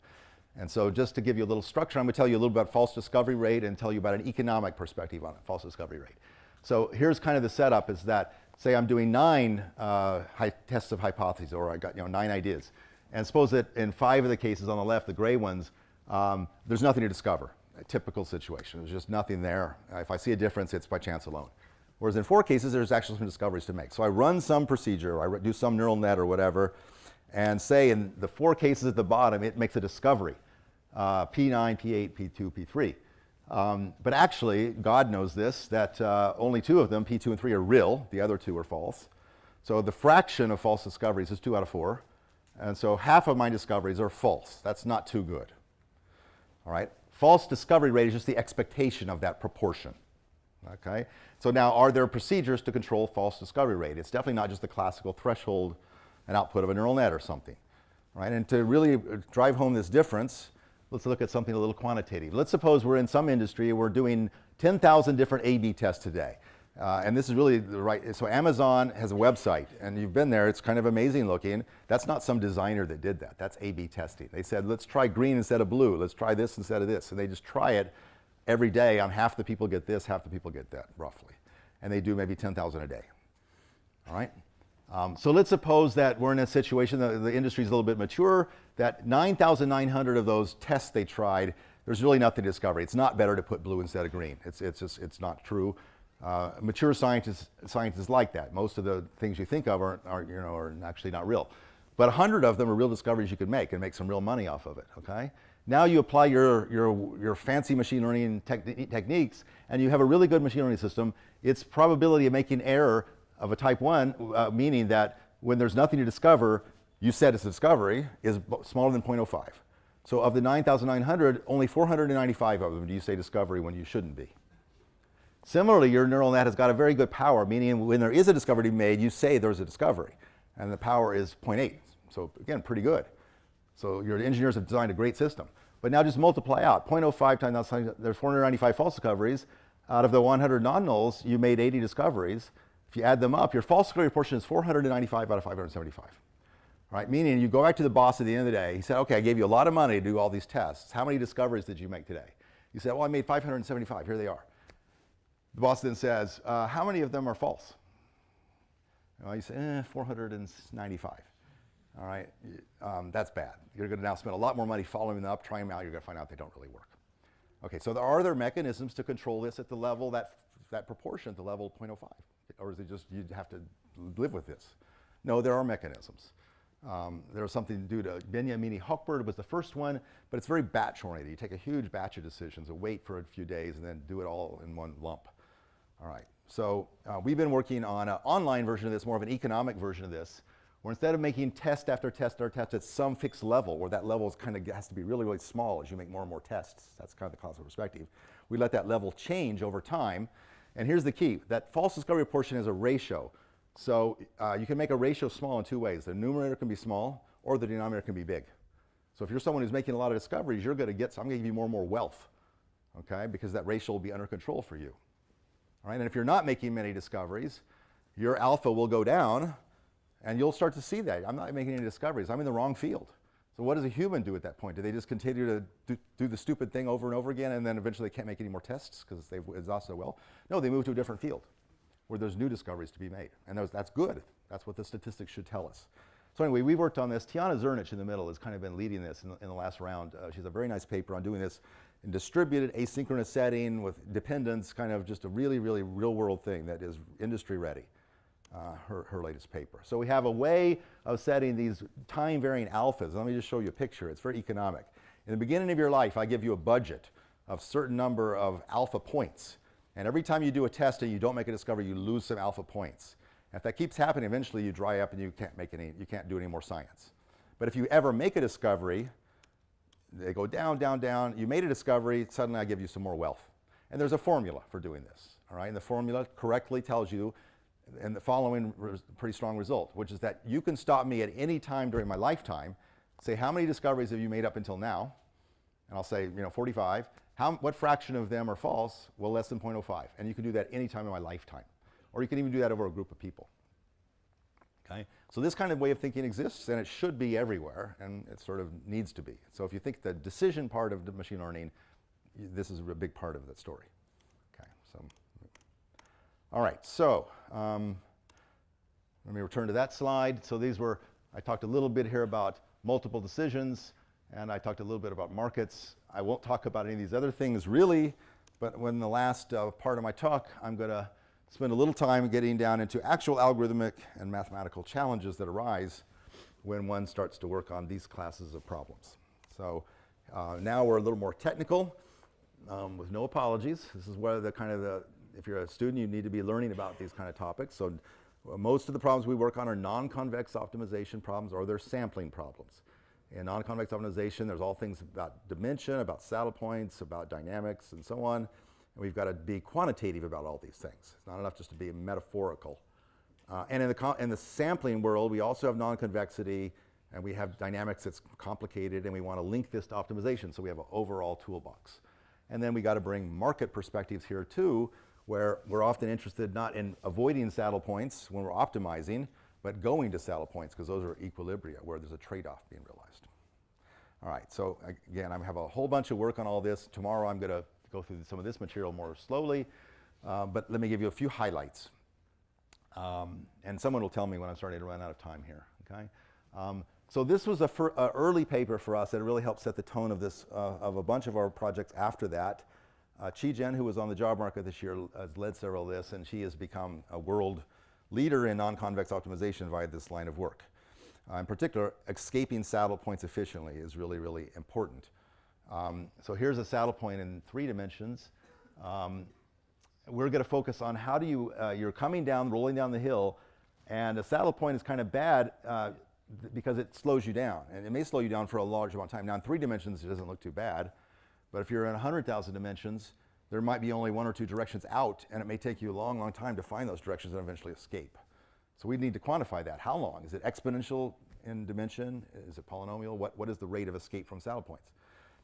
And so just to give you a little structure, I'm going to tell you a little about false discovery rate and tell you about an economic perspective on it, false discovery rate. So here's kind of the setup is that say I'm doing nine uh, tests of hypotheses, or I got you know nine ideas, and suppose that in five of the cases on the left, the gray ones, um, there's nothing to discover. A typical situation. There's just nothing there. If I see a difference, it's by chance alone. Whereas in four cases, there's actually some discoveries to make. So I run some procedure, I do some neural net or whatever, and say in the four cases at the bottom, it makes a discovery. Uh, P9, P8, P2, P3. Um, but actually, God knows this, that uh, only two of them, P2 and 3, are real. The other two are false. So the fraction of false discoveries is 2 out of 4. And so half of my discoveries are false. That's not too good. All right? False discovery rate is just the expectation of that proportion. Okay? So now, are there procedures to control false discovery rate? It's definitely not just the classical threshold and output of a neural net or something. Right? And to really drive home this difference, let's look at something a little quantitative. Let's suppose we're in some industry, we're doing 10,000 different A-B tests today. Uh, and this is really the right, so Amazon has a website, and you've been there, it's kind of amazing looking. That's not some designer that did that, that's A-B testing. They said, let's try green instead of blue, let's try this instead of this. And they just try it every day on half the people get this, half the people get that, roughly. And they do maybe 10,000 a day, all right? Um, so let's suppose that we're in a situation that the industry is a little bit mature, that 9,900 of those tests they tried, there's really nothing to discover. It's not better to put blue instead of green. It's, it's, just, it's not true. Uh, mature scientists, scientists like that. Most of the things you think of are, are, you know, are actually not real. But 100 of them are real discoveries you could make and make some real money off of it, okay? Now you apply your, your, your fancy machine learning techniques and you have a really good machine learning system. Its probability of making error of a type 1, uh, meaning that when there's nothing to discover, you said it's a discovery, is smaller than 0.05. So of the 9,900, only 495 of them do you say discovery when you shouldn't be. Similarly, your neural net has got a very good power, meaning when there is a discovery made, you say there's a discovery. And the power is 0.8. So again, pretty good. So your engineers have designed a great system. But now just multiply out. 0.05 times there's 495 false discoveries. Out of the 100 non-nulls, you made 80 discoveries. If you add them up, your false discovery proportion is 495 out of 575. Right? Meaning you go back to the boss at the end of the day, he said, okay, I gave you a lot of money to do all these tests. How many discoveries did you make today? You said, well, I made 575, here they are. The boss then says, uh, how many of them are false? Well, you say, eh, 495. All right, um, that's bad. You're going to now spend a lot more money following them up, trying them out. You're going to find out they don't really work. Okay, so there are there mechanisms to control this at the level that that proportion the level of 0.05, or is it just you have to live with this? No, there are mechanisms. Um, there was something to do to Benjamini Hochberg was the first one, but it's very batch oriented. You take a huge batch of decisions and wait for a few days and then do it all in one lump. All right, so uh, we've been working on an online version of this, more of an economic version of this, where instead of making test after test after test at some fixed level, where that level is kind of has to be really, really small as you make more and more tests, that's kind of the causal perspective, we let that level change over time. And here's the key, that false discovery portion is a ratio. So uh, you can make a ratio small in two ways. The numerator can be small or the denominator can be big. So if you're someone who's making a lot of discoveries, you're going to get, so I'm going to give you more and more wealth, okay, because that ratio will be under control for you. All right, and if you're not making many discoveries, your alpha will go down and you'll start to see that. I'm not making any discoveries. I'm in the wrong field. So what does a human do at that point? Do they just continue to do, do the stupid thing over and over again and then eventually they can't make any more tests because they've exhausted well? No, they move to a different field where there's new discoveries to be made. And that's good. That's what the statistics should tell us. So anyway, we've worked on this. Tijana Zrnic in the middle has kind of been leading this in the, in the last round. Uh, she has a very nice paper on doing this in distributed asynchronous setting with dependence, kind of just a really, really real world thing that is industry ready uh, her, her latest paper. So we have a way of setting these time varying alphas. Let me just show you a picture. It's very economic. In the beginning of your life, I give you a budget of certain number of alpha points. And every time you do a test and you don't make a discovery, you lose some alpha points. If that keeps happening, eventually you dry up and you can't make any, you can't do any more science. But if you ever make a discovery, they go down, down, down. You made a discovery, suddenly I give you some more wealth. And there's a formula for doing this, all right? And the formula correctly tells you and the following pretty strong result, which is that you can stop me at any time during my lifetime, say how many discoveries have you made up until now, and I'll say, you know, 45. How, what fraction of them are false? Well, less than 0.05. And you can do that any time in my lifetime. Or you can even do that over a group of people. Okay? So this kind of way of thinking exists, and it should be everywhere, and it sort of needs to be. So if you think the decision part of the machine learning, this is a big part of that story. Okay, so all right, so um, let me return to that slide. So these were, I talked a little bit here about multiple decisions, and I talked a little bit about markets. I won't talk about any of these other things really, but when the last uh, part of my talk, I'm going to spend a little time getting down into actual algorithmic and mathematical challenges that arise when one starts to work on these classes of problems. So uh, now we're a little more technical, um, with no apologies. This is where the kind of the if you're a student, you need to be learning about these kind of topics. So most of the problems we work on are non-convex optimization problems or they're sampling problems. In non-convex optimization, there's all things about dimension, about saddle points, about dynamics, and so on. And we've got to be quantitative about all these things. It's not enough just to be metaphorical. Uh, and in the, in the sampling world, we also have non-convexity, and we have dynamics that's complicated, and we want to link this to optimization, so we have an overall toolbox. And then we got to bring market perspectives here too, where we're often interested not in avoiding saddle points when we're optimizing, but going to saddle points because those are equilibria where there's a trade-off being realized. All right, so again, I have a whole bunch of work on all this. Tomorrow I'm going to go through some of this material more slowly, uh, but let me give you a few highlights. Um, and someone will tell me when I'm starting to run out of time here, okay? Um, so this was a early paper for us that really helped set the tone of this, uh, of a bunch of our projects after that. Uh, Chi Jin, who was on the job market this year, has led several of this, and she has become a world leader in non-convex optimization via this line of work. Uh, in particular, escaping saddle points efficiently is really, really important. Um, so here's a saddle point in three dimensions. Um, we're going to focus on how do you, uh, you're coming down, rolling down the hill, and a saddle point is kind of bad uh, because it slows you down. And it may slow you down for a large amount of time. Now in three dimensions, it doesn't look too bad. But if you're in 100,000 dimensions, there might be only one or two directions out, and it may take you a long, long time to find those directions and eventually escape. So we need to quantify that. How long? Is it exponential in dimension? Is it polynomial? What, what is the rate of escape from saddle points?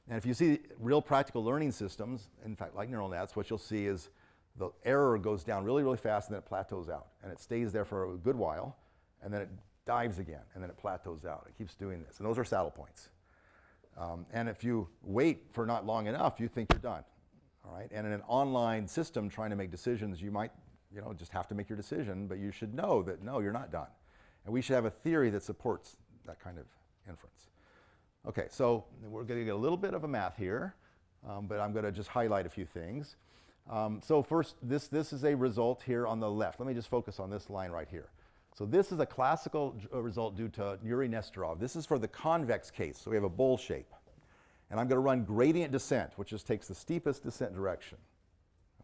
And if you see real practical learning systems, in fact, like neural nets, what you'll see is the error goes down really, really fast and then it plateaus out. And it stays there for a good while, and then it dives again, and then it plateaus out. It keeps doing this. And those are saddle points. Um, and if you wait for not long enough, you think you're done. All right? And in an online system trying to make decisions, you might you know, just have to make your decision, but you should know that no, you're not done. And we should have a theory that supports that kind of inference. Okay, so we're going to get a little bit of a math here, um, but I'm going to just highlight a few things. Um, so first, this, this is a result here on the left. Let me just focus on this line right here. So this is a classical uh, result due to Yuri Nesterov. This is for the convex case, so we have a bowl shape. And I'm going to run gradient descent, which just takes the steepest descent direction.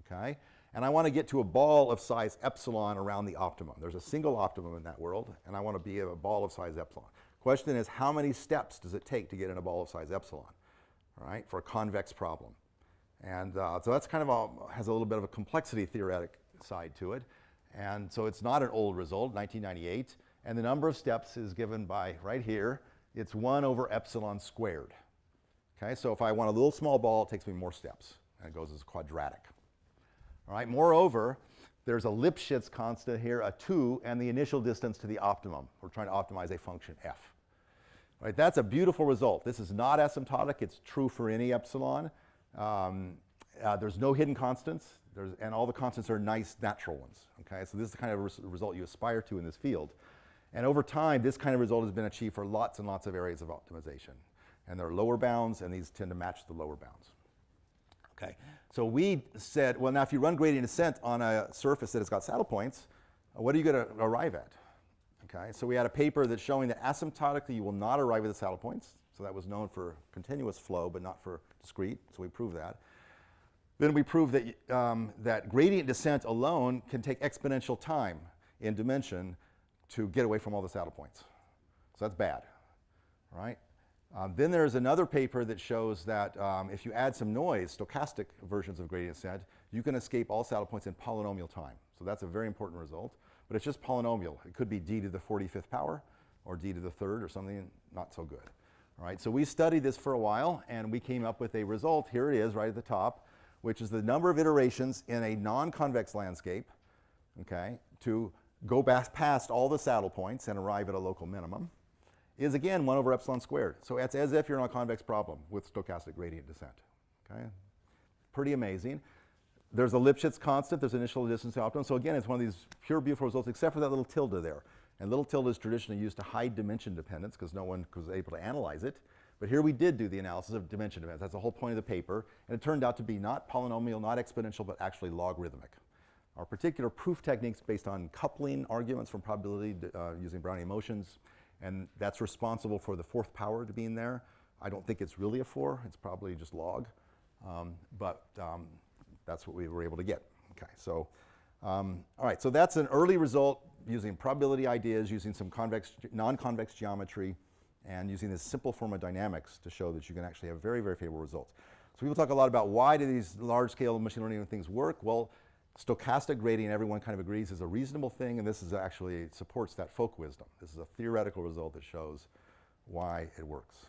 Okay? And I want to get to a ball of size epsilon around the optimum. There's a single optimum in that world, and I want to be a ball of size epsilon. Question is, how many steps does it take to get in a ball of size epsilon, all right, for a convex problem? And uh, so that's kind of a, has a little bit of a complexity theoretic side to it. And so it's not an old result, 1998. And the number of steps is given by, right here, it's 1 over epsilon squared. Okay, so if I want a little small ball, it takes me more steps. And it goes as quadratic. All right, moreover, there's a Lipschitz constant here, a 2, and the initial distance to the optimum. We're trying to optimize a function f. All right, that's a beautiful result. This is not asymptotic. It's true for any epsilon. Um, uh, there's no hidden constants, there's, and all the constants are nice natural ones. Okay, so this is the kind of res result you aspire to in this field. And over time, this kind of result has been achieved for lots and lots of areas of optimization. And there are lower bounds, and these tend to match the lower bounds. Okay, so we said, well, now if you run gradient descent on a surface that has got saddle points, uh, what are you going to arrive at? Okay, so we had a paper that's showing that asymptotically you will not arrive at the saddle points. So that was known for continuous flow, but not for discrete. So we proved that. Then we prove that, um, that gradient descent alone can take exponential time in dimension to get away from all the saddle points. So that's bad, right? Um, then there's another paper that shows that um, if you add some noise, stochastic versions of gradient descent, you can escape all saddle points in polynomial time. So that's a very important result, but it's just polynomial. It could be d to the 45th power or d to the third or something not so good. All right, so we studied this for a while and we came up with a result. Here it is right at the top, which is the number of iterations in a non-convex landscape, okay, to go back past all the saddle points and arrive at a local minimum is again 1 over epsilon squared. So it's as if you're in a convex problem with stochastic gradient descent. Okay? Pretty amazing. There's a Lipschitz constant, there's initial distance optimum. So again, it's one of these pure beautiful results, except for that little tilde there. And little tilde is traditionally used to hide dimension dependence because no one was able to analyze it. But here we did do the analysis of dimension dependence. That's the whole point of the paper. And it turned out to be not polynomial, not exponential, but actually logarithmic. Our particular proof techniques based on coupling arguments from probability uh, using Brownian motions and that's responsible for the fourth power to being there. I don't think it's really a four, it's probably just log, um, but um, that's what we were able to get. Okay, so, um, all right, so that's an early result using probability ideas, using some convex, non-convex geometry, and using this simple form of dynamics to show that you can actually have very, very favorable results. So people talk a lot about why do these large-scale machine learning things work? Well, stochastic gradient, everyone kind of agrees, is a reasonable thing, and this is actually supports that folk wisdom. This is a theoretical result that shows why it works.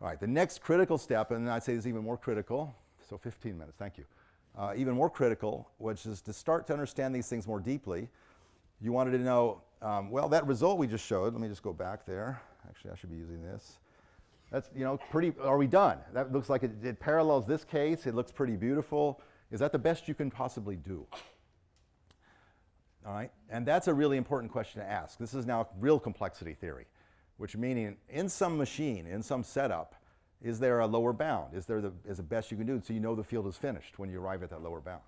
All right, the next critical step, and I'd say this is even more critical, so 15 minutes, thank you. Uh, even more critical, which is to start to understand these things more deeply. You wanted to know, um, well, that result we just showed, let me just go back there. Actually, I should be using this. That's, you know, pretty, are we done? That looks like it, it parallels this case. It looks pretty beautiful. Is that the best you can possibly do? All right, and that's a really important question to ask. This is now real complexity theory, which meaning in some machine, in some setup, is there a lower bound? Is there the, is the best you can do so you know the field is finished when you arrive at that lower bound?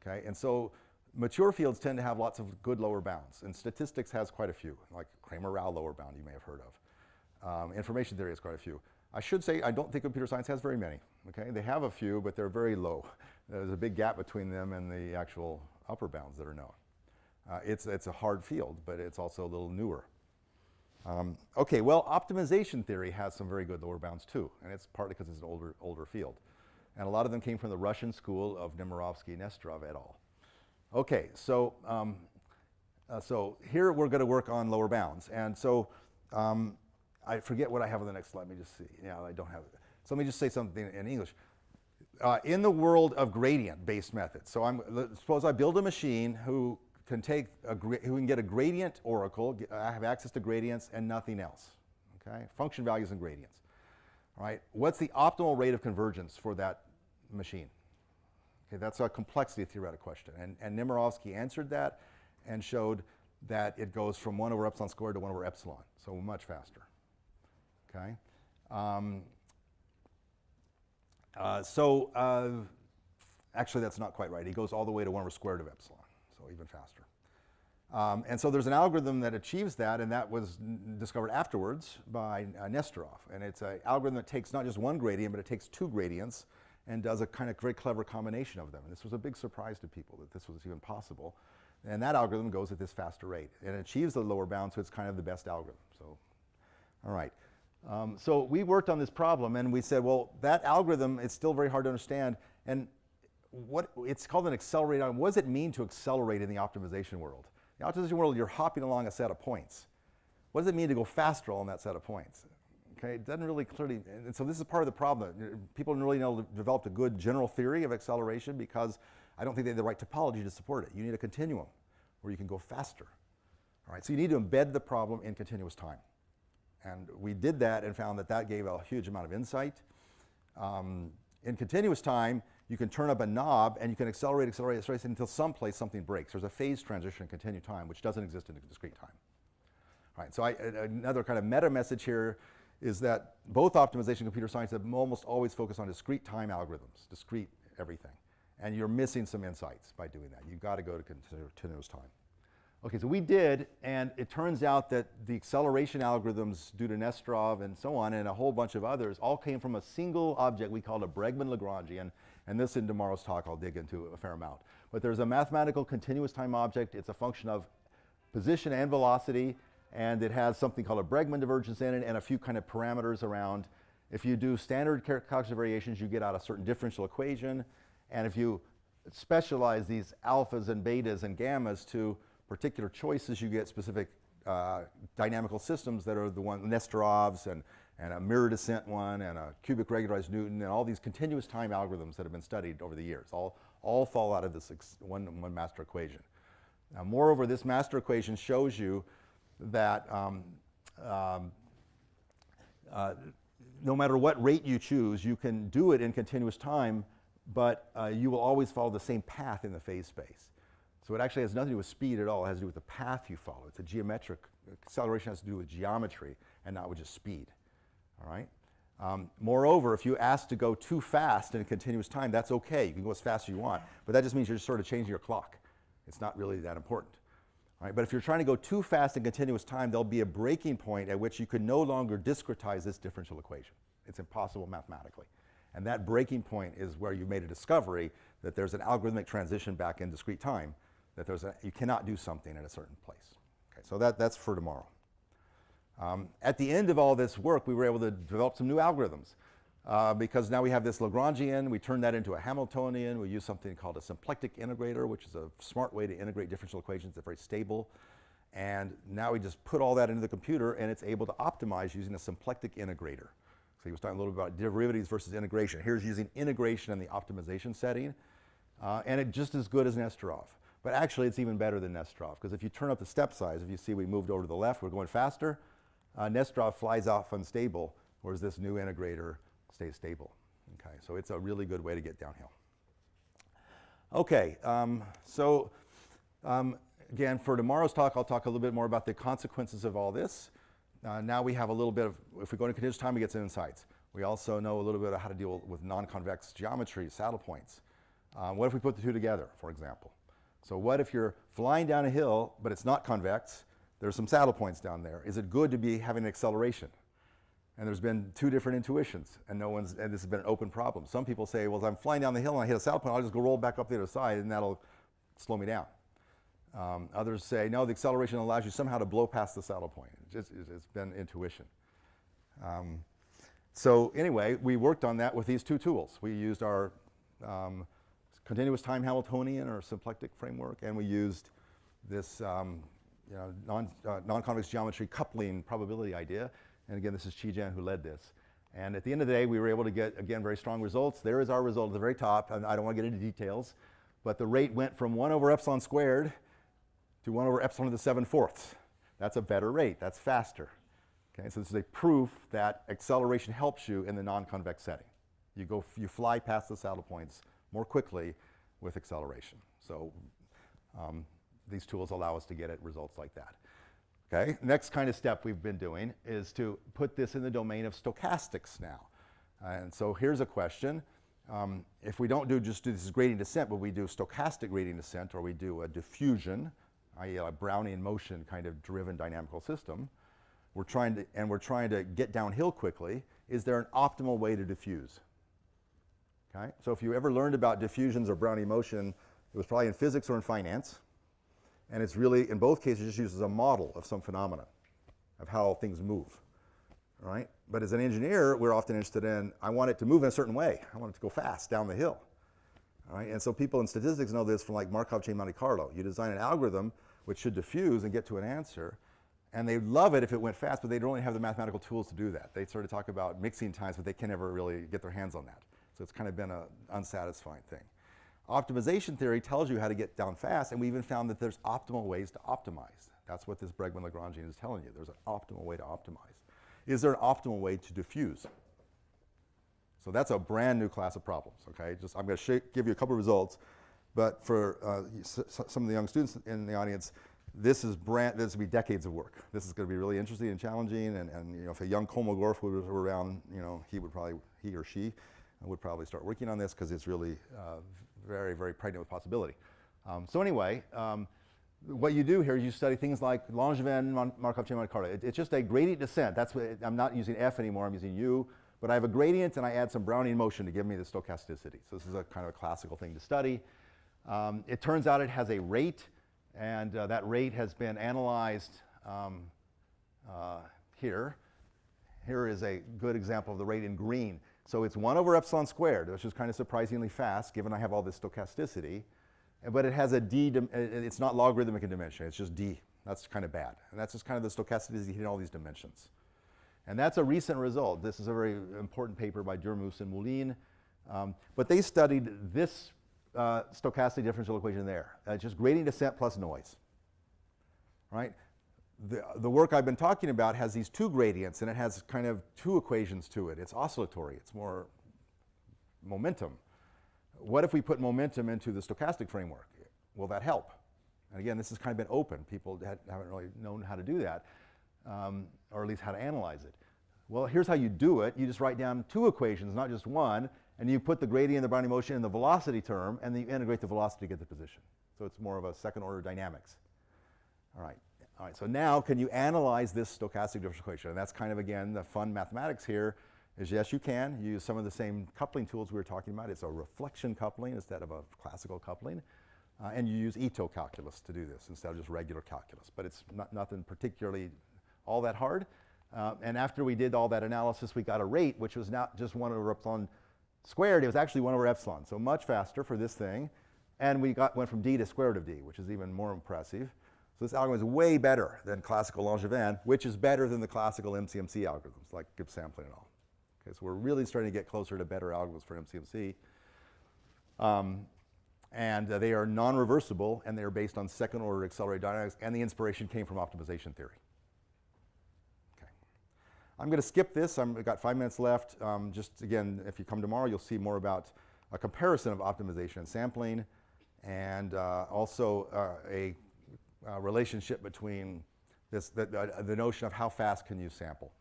Okay, and so mature fields tend to have lots of good lower bounds, and statistics has quite a few, like Cramer-Rao lower bound you may have heard of. Um, information theory has quite a few. I should say I don't think computer science has very many. Okay, they have a few, but they're very low. There's a big gap between them and the actual upper bounds that are known. Uh, it's, it's a hard field, but it's also a little newer. Um, okay, well, optimization theory has some very good lower bounds too, and it's partly because it's an older, older field. And a lot of them came from the Russian school of Nemirovsky, Nesterov et al. Okay, so, um, uh, so here we're going to work on lower bounds. And so um, I forget what I have on the next slide. Let me just see. Yeah, I don't have it. So let me just say something in English. Uh, in the world of gradient-based methods, so I'm, suppose I build a machine who can take a, who can get a gradient oracle, I have access to gradients and nothing else, okay? Function values and gradients, all right? What's the optimal rate of convergence for that machine? Okay, that's a complexity theoretic question. And, and Nemirovsky answered that and showed that it goes from 1 over epsilon squared to 1 over epsilon, so much faster. Okay? Um, uh, so uh, actually, that's not quite right. He goes all the way to 1 over square root of epsilon, so even faster. Um, and so there's an algorithm that achieves that, and that was discovered afterwards by uh, Nesterov. And it's an algorithm that takes not just one gradient, but it takes two gradients and does a kind of very clever combination of them. And this was a big surprise to people that this was even possible. And that algorithm goes at this faster rate and achieves the lower bound, so it's kind of the best algorithm. So, all right. Um, so we worked on this problem and we said, well, that algorithm, it's still very hard to understand. And what it's called an accelerator. What does it mean to accelerate in the optimization world? In the optimization world, you're hopping along a set of points. What does it mean to go faster on that set of points? Okay, it doesn't really clearly, and so this is part of the problem. People don't really know developed a good general theory of acceleration because I don't think they have the right topology to support it. You need a continuum where you can go faster. All right, so you need to embed the problem in continuous time. And we did that and found that that gave a huge amount of insight. Um, in continuous time, you can turn up a knob and you can accelerate, accelerate, accelerate until someplace something breaks. There's a phase transition in continuous time, which doesn't exist in discrete time. All right, so I, another kind of meta message here is that both optimization and computer science have almost always focused on discrete time algorithms, discrete everything. And you're missing some insights by doing that. You've got to go to continuous time. Okay, so we did, and it turns out that the acceleration algorithms due to Nesterov and so on, and a whole bunch of others, all came from a single object we called a Bregman-Lagrangian, and this in tomorrow's talk I'll dig into a fair amount. But there's a mathematical continuous time object. It's a function of position and velocity, and it has something called a Bregman divergence in it and a few kind of parameters around. If you do standard calculus variations, you get out a certain differential equation. And if you specialize these alphas and betas and gammas to particular choices, you get specific uh, dynamical systems that are the one, Nesterovs and, and a mirror descent one and a cubic regularized Newton and all these continuous time algorithms that have been studied over the years. All, all fall out of this one, one master equation. Now, moreover, this master equation shows you that um, um, uh, no matter what rate you choose, you can do it in continuous time but uh, you will always follow the same path in the phase space. So it actually has nothing to do with speed at all. It has to do with the path you follow. It's a geometric, acceleration has to do with geometry and not with just speed, all right? Um, moreover, if you ask to go too fast in a continuous time, that's okay. You can go as fast as you want, but that just means you're just sort of changing your clock. It's not really that important. Right, but if you're trying to go too fast in continuous time, there'll be a breaking point at which you can no longer discretize this differential equation. It's impossible mathematically. And that breaking point is where you've made a discovery that there's an algorithmic transition back in discrete time, that there's a, you cannot do something at a certain place. Okay, so that, that's for tomorrow. Um, at the end of all this work, we were able to develop some new algorithms. Uh, because now we have this Lagrangian, we turn that into a Hamiltonian, we use something called a symplectic integrator, which is a smart way to integrate differential equations that are very stable. And now we just put all that into the computer and it's able to optimize using a symplectic integrator. So he was talking a little bit about derivatives versus integration. Here's using integration in the optimization setting, uh, and it's just as good as Nesterov. But actually, it's even better than Nesterov, because if you turn up the step size, if you see we moved over to the left, we're going faster, uh, Nesterov flies off unstable, whereas this new integrator stays stable. Okay, so it's a really good way to get downhill. Okay, um, so um, again, for tomorrow's talk, I'll talk a little bit more about the consequences of all this. Uh, now we have a little bit of, if we go into continuous time, we get some insights. We also know a little bit of how to deal with non-convex geometry, saddle points. Uh, what if we put the two together, for example? So what if you're flying down a hill, but it's not convex, there's some saddle points down there. Is it good to be having an acceleration? And there's been two different intuitions, and no one's, and this has been an open problem. Some people say, well, if I'm flying down the hill and I hit a saddle point, I'll just go roll back up the other side, and that'll slow me down. Um, others say, no, the acceleration allows you somehow to blow past the saddle point. It's, just, it's been intuition. Um, so anyway, we worked on that with these two tools. We used our um, continuous time Hamiltonian or symplectic framework, and we used this um, you know, non, uh, non-convex geometry coupling probability idea. And again, this is Chi Jin who led this. And at the end of the day, we were able to get, again, very strong results. There is our result at the very top, and I don't want to get into details, but the rate went from 1 over epsilon squared to 1 over epsilon to the 7 fourths. That's a better rate. That's faster. Okay, so this is a proof that acceleration helps you in the non-convex setting. You, go, you fly past the saddle points more quickly with acceleration. So um, these tools allow us to get at results like that. Okay, next kind of step we've been doing is to put this in the domain of stochastics now. and so here's a question. Um, if we don't do just do this gradient descent, but we do stochastic gradient descent or we do a diffusion, i.e. a Brownian motion kind of driven dynamical system, we're trying to, and we're trying to get downhill quickly, is there an optimal way to diffuse? Okay, so if you ever learned about diffusions or Brownian motion, it was probably in physics or in finance. And it's really, in both cases, just used as a model of some phenomena of how things move, right? But as an engineer, we're often interested in, I want it to move in a certain way. I want it to go fast down the hill, all right? And so people in statistics know this from like Markov chain Monte Carlo. You design an algorithm which should diffuse and get to an answer, and they love it if it went fast, but they don't really have the mathematical tools to do that. They sort of talk about mixing times, but they can never really get their hands on that. So it's kind of been an unsatisfying thing. Optimization theory tells you how to get down fast, and we even found that there's optimal ways to optimize. That's what this Bregman-Lagrangian is telling you. There's an optimal way to optimize. Is there an optimal way to diffuse? So that's a brand new class of problems, okay? Just, I'm going to give you a couple of results, but for uh, some of the young students in the audience, this is brand, this will be decades of work. This is going to be really interesting and challenging, and, and you know, if a young Kolmogorov was around, you know, he would probably, he or she would probably start working on this because it's really uh, very, very pregnant with possibility. Um, so anyway, um, what you do here is you study things like Langevin Markov chain Monte Carlo. It, it's just a gradient descent. That's what, I'm not using F anymore, I'm using U. But I have a gradient and I add some Brownian motion to give me the stochasticity. So this is a kind of a classical thing to study. Um, it turns out it has a rate, and uh, that rate has been analyzed um, uh, here. Here is a good example of the rate in green. So it's 1 over epsilon squared, which is kind of surprisingly fast given I have all this stochasticity. But it has a d, it's not logarithmic in dimension, it's just d. That's kind of bad. And that's just kind of the stochasticity hitting all these dimensions. And that's a recent result. This is a very important paper by Durmus and Moulines. Um, but they studied this uh, stochastic differential equation there, uh, just gradient descent plus noise. Right? The, the work I've been talking about has these two gradients and it has kind of two equations to it. It's oscillatory, it's more momentum. What if we put momentum into the stochastic framework? Will that help? And again, this has kind of been open. People haven't really known how to do that, um, or at least how to analyze it. Well, here's how you do it. You just write down two equations, not just one, and you put the gradient, the Brownian motion, in the velocity term, and then you integrate the velocity to get the position. So it's more of a second order dynamics. All right. All right, so now can you analyze this stochastic differential equation? And that's kind of, again, the fun mathematics here is yes, you can. You use some of the same coupling tools we were talking about. It's a reflection coupling instead of a classical coupling. Uh, and you use Ito calculus to do this instead of just regular calculus. But it's not, nothing particularly all that hard. Uh, and after we did all that analysis, we got a rate, which was not just 1 over epsilon squared. It was actually 1 over epsilon, so much faster for this thing. And we got, went from d to square root of d, which is even more impressive. So this algorithm is way better than classical Langevin, which is better than the classical MCMC algorithms, like Gibbs sampling and all. Okay, so we're really starting to get closer to better algorithms for MCMC. Um, and uh, they are non-reversible, and they are based on second-order accelerated dynamics, and the inspiration came from optimization theory. Okay. I'm going to skip this. i have got five minutes left. Um, just again, if you come tomorrow, you'll see more about a comparison of optimization and sampling, and uh, also uh, a uh, relationship between this, the, the, the, notion of how fast can you sample.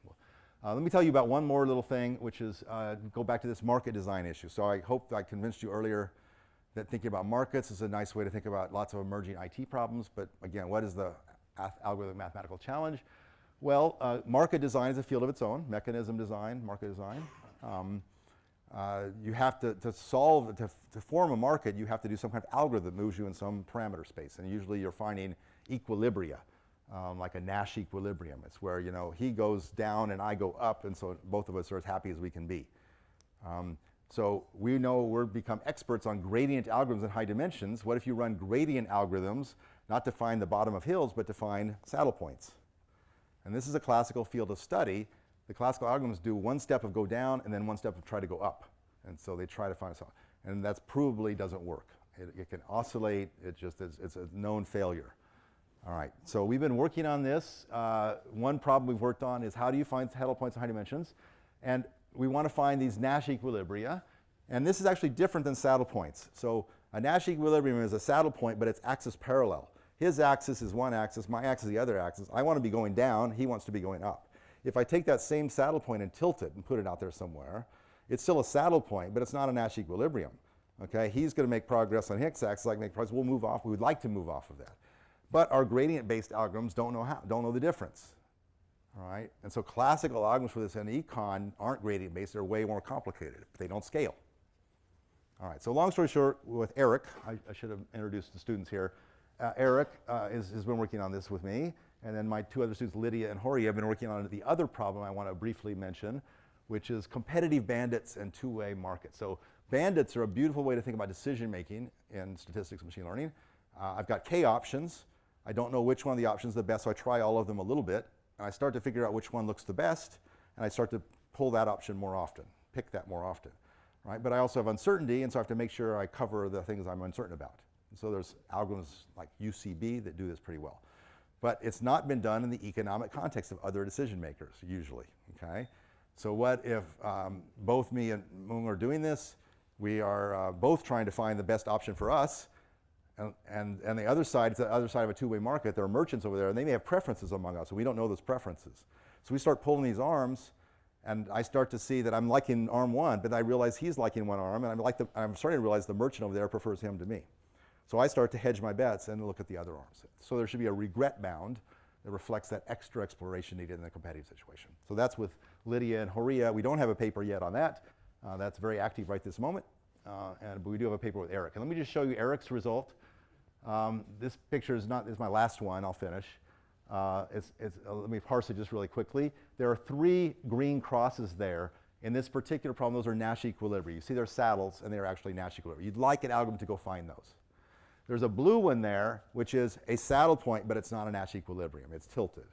Uh, let me tell you about one more little thing, which is uh, go back to this market design issue. So I hope I convinced you earlier that thinking about markets is a nice way to think about lots of emerging IT problems. But again, what is the algorithm mathematical challenge? Well, uh, market design is a field of its own, mechanism design, market design. Um, uh, you have to, to solve, to, to form a market, you have to do some kind of algorithm that moves you in some parameter space. And usually you're finding equilibria, um, like a Nash equilibrium. It's where, you know, he goes down and I go up, and so both of us are as happy as we can be. Um, so we know we're become experts on gradient algorithms in high dimensions. What if you run gradient algorithms, not to find the bottom of hills, but to find saddle points? And this is a classical field of study The classical algorithms do one step of go down and then one step of try to go up. And so they try to find something. And that probably doesn't work. It, it, can oscillate, it just is, it's a known failure. All right, so we've been working on this. Uh, one problem we've worked on is how do you find saddle points in high dimensions? And we want to find these Nash equilibria. And this is actually different than saddle points. So a Nash equilibrium is a saddle point, but it's axis parallel. His axis is one axis, my axis is the other axis. I want to be going down, he wants to be going up. If I take that same saddle point and tilt it and put it out there somewhere, it's still a saddle point, but it's not a Nash equilibrium. Okay, he's going to make progress on his axis, I make progress, we'll move off, we would like to move off of that. But our gradient-based algorithms don't know how, don't know the difference. All right, and so classical algorithms for this in econ aren't gradient-based, they're way more complicated. They don't scale. All right, so long story short, with Eric, I, I should have introduced the students here. Uh, Eric uh, is, has been working on this with me, and then my two other students, Lydia and Horia, have been working on the other problem I want to briefly mention, which is competitive bandits and two-way markets. So bandits are a beautiful way to think about decision making in statistics and machine learning. Uh, I've got k options. I don't know which one of the options is the best, so I try all of them a little bit, and I start to figure out which one looks the best, and I start to pull that option more often, pick that more often. Right? But I also have uncertainty, and so I have to make sure I cover the things I'm uncertain about. And so there's algorithms like UCB that do this pretty well. But it's not been done in the economic context of other decision makers, usually, okay? So what if um, both me and Mung are doing this, we are uh, both trying to find the best option for us, and, and, and the other side, it's the other side of a two-way market, there are merchants over there, and they may have preferences among us, and we don't know those preferences. So we start pulling these arms, and I start to see that I'm liking arm one, but I realize he's liking one arm, and I'm, like the, I'm starting to realize the merchant over there prefers him to me. So I start to hedge my bets and look at the other arms. So there should be a regret bound that reflects that extra exploration needed in a competitive situation. So that's with Lydia and Horia. We don't have a paper yet on that. Uh, that's very active right this moment. Uh, and, but we do have a paper with Eric. And let me just show you Eric's result. Um, this picture is not is my last one. I'll finish. Uh, it's, it's, uh, let me parse it just really quickly. There are three green crosses there. In this particular problem, those are Nash equilibria. You see they're saddles, and they're actually Nash equilibria. You'd like an algorithm to go find those. There's a blue one there, which is a saddle point, but it's not a Nash equilibrium. It's tilted.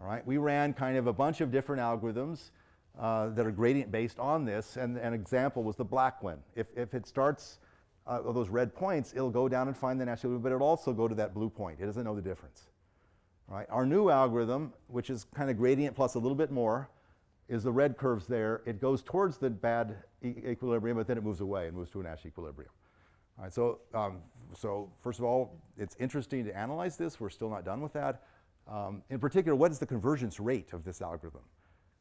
All right, we ran kind of a bunch of different algorithms uh, that are gradient based on this, and an example was the black one. If, if it starts uh, those red points, it'll go down and find the Nash equilibrium, but it'll also go to that blue point. It doesn't know the difference. Right, our new algorithm, which is kind of gradient plus a little bit more, is the red curves there. It goes towards the bad e equilibrium, but then it moves away and moves to a Nash equilibrium. All right, so, um, so first of all, it's interesting to analyze this. We're still not done with that. Um, in particular, what is the convergence rate of this algorithm?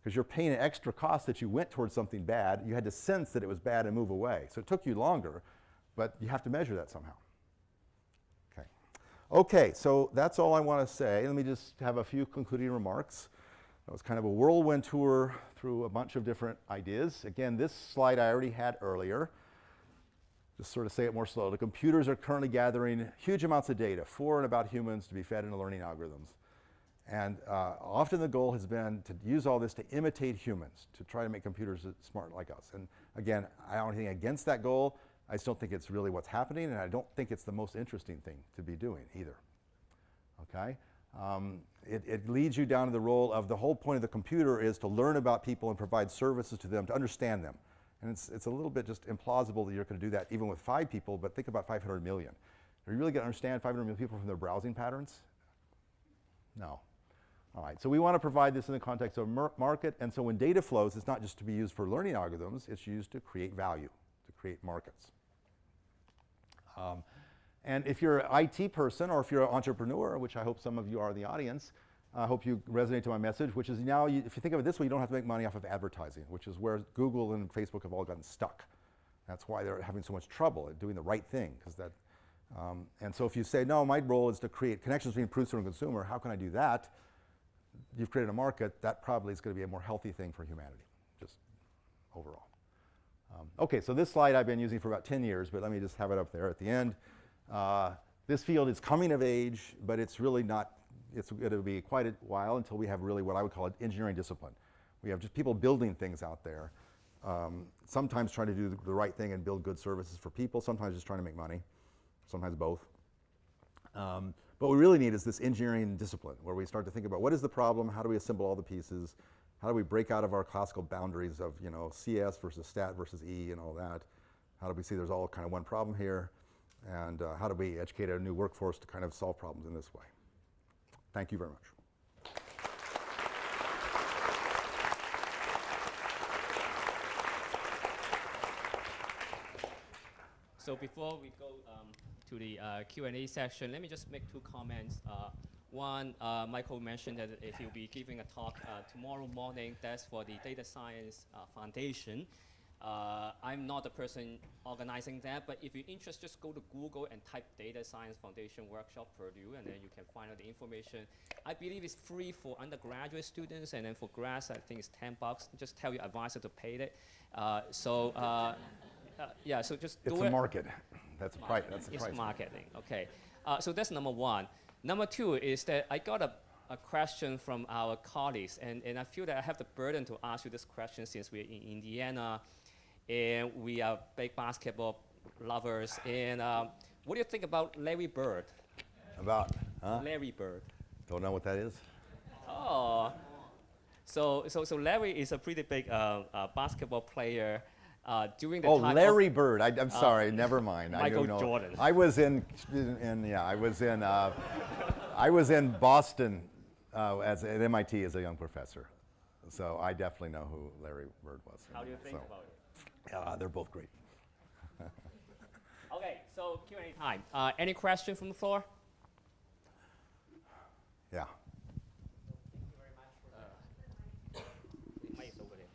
Because you're paying an extra cost that you went towards something bad. You had to sense that it was bad and move away. So it took you longer, but you have to measure that somehow. Okay, okay so that's all I want to say. Let me just have a few concluding remarks. That was kind of a whirlwind tour through a bunch of different ideas. Again, this slide I already had earlier just sort of say it more slowly. Computers are currently gathering huge amounts of data for and about humans to be fed into learning algorithms. And uh, often the goal has been to use all this to imitate humans, to try to make computers smart like us. And again, I don't have anything against that goal. I just don't think it's really what's happening, and I don't think it's the most interesting thing to be doing either. Okay? Um, it, it, leads you down to the role of the whole point of the computer is to learn about people and provide services to them, to understand them. And it's, it's a little bit just implausible that you're going to do that even with five people, but think about 500 million. Are you really going to understand 500 million people from their browsing patterns? No. All right, so we want to provide this in the context of market, and so when data flows, it's not just to be used for learning algorithms, it's used to create value, to create markets. Um, and if you're an IT person or if you're an entrepreneur, which I hope some of you are in the audience, I hope you resonate to my message, which is now, you, if you think of it this way, you don't have to make money off of advertising, which is where Google and Facebook have all gotten stuck. That's why they're having so much trouble at doing the right thing, because that. Um, and so if you say, no, my role is to create connections between producer and consumer, how can I do that? You've created a market, that probably is going to be a more healthy thing for humanity, just overall. Um, okay, so this slide I've been using for about 10 years, but let me just have it up there at the end. Uh, this field is coming of age, but it's really not it's going to be quite a while until we have really what I would call an engineering discipline. We have just people building things out there, um, sometimes trying to do the, the, right thing and build good services for people, sometimes just trying to make money, sometimes both. Um, but what we really need is this engineering discipline where we start to think about what is the problem, how do we assemble all the pieces, How do we break out of our classical boundaries of you know CS versus stat versus E and all that? How do we see there's all kind of one problem here? And uh, how do we educate a new workforce to kind of solve problems in this way? Thank you very much. So before we go um, to the uh, Q&A section, let me just make two comments. Uh, one, uh, Michael mentioned that if he'll be giving a talk uh, tomorrow morning. That's for the Data Science uh, Foundation. Uh, I'm not the person organizing that, but if you're interested, just go to Google and type Data Science Foundation Workshop Purdue, and then you can find out the information. I believe it's free for undergraduate students, and then for grads, I think it's 10 bucks. Just tell your advisor to pay it. so uh, yeah, so just it's a it. market. That's a price. That's the It's marketing. Okay. Uh, so that's number one. Number two is that I got a, a question from our colleagues, and, and I feel that I have the burden to ask you this question since we're in Indiana, and we are big basketball lovers. And um, what do you think about Larry Bird? About, huh? Larry Bird. Don't know what that is? Oh. So, so, so Larry is a pretty big uh, uh, basketball player. Uh, the Oh, Larry Bird. I, am sorry, never mind. I don't know. Jordan. I was in, in, yeah, I was in, uh, I was in Boston uh, as at MIT as a young professor, so I definitely know who Larry Bird was. How do you think So, about it? Uh, they're both great. Okay, so Q&A time. Uh, any question from the floor? Yeah. The mic is over there.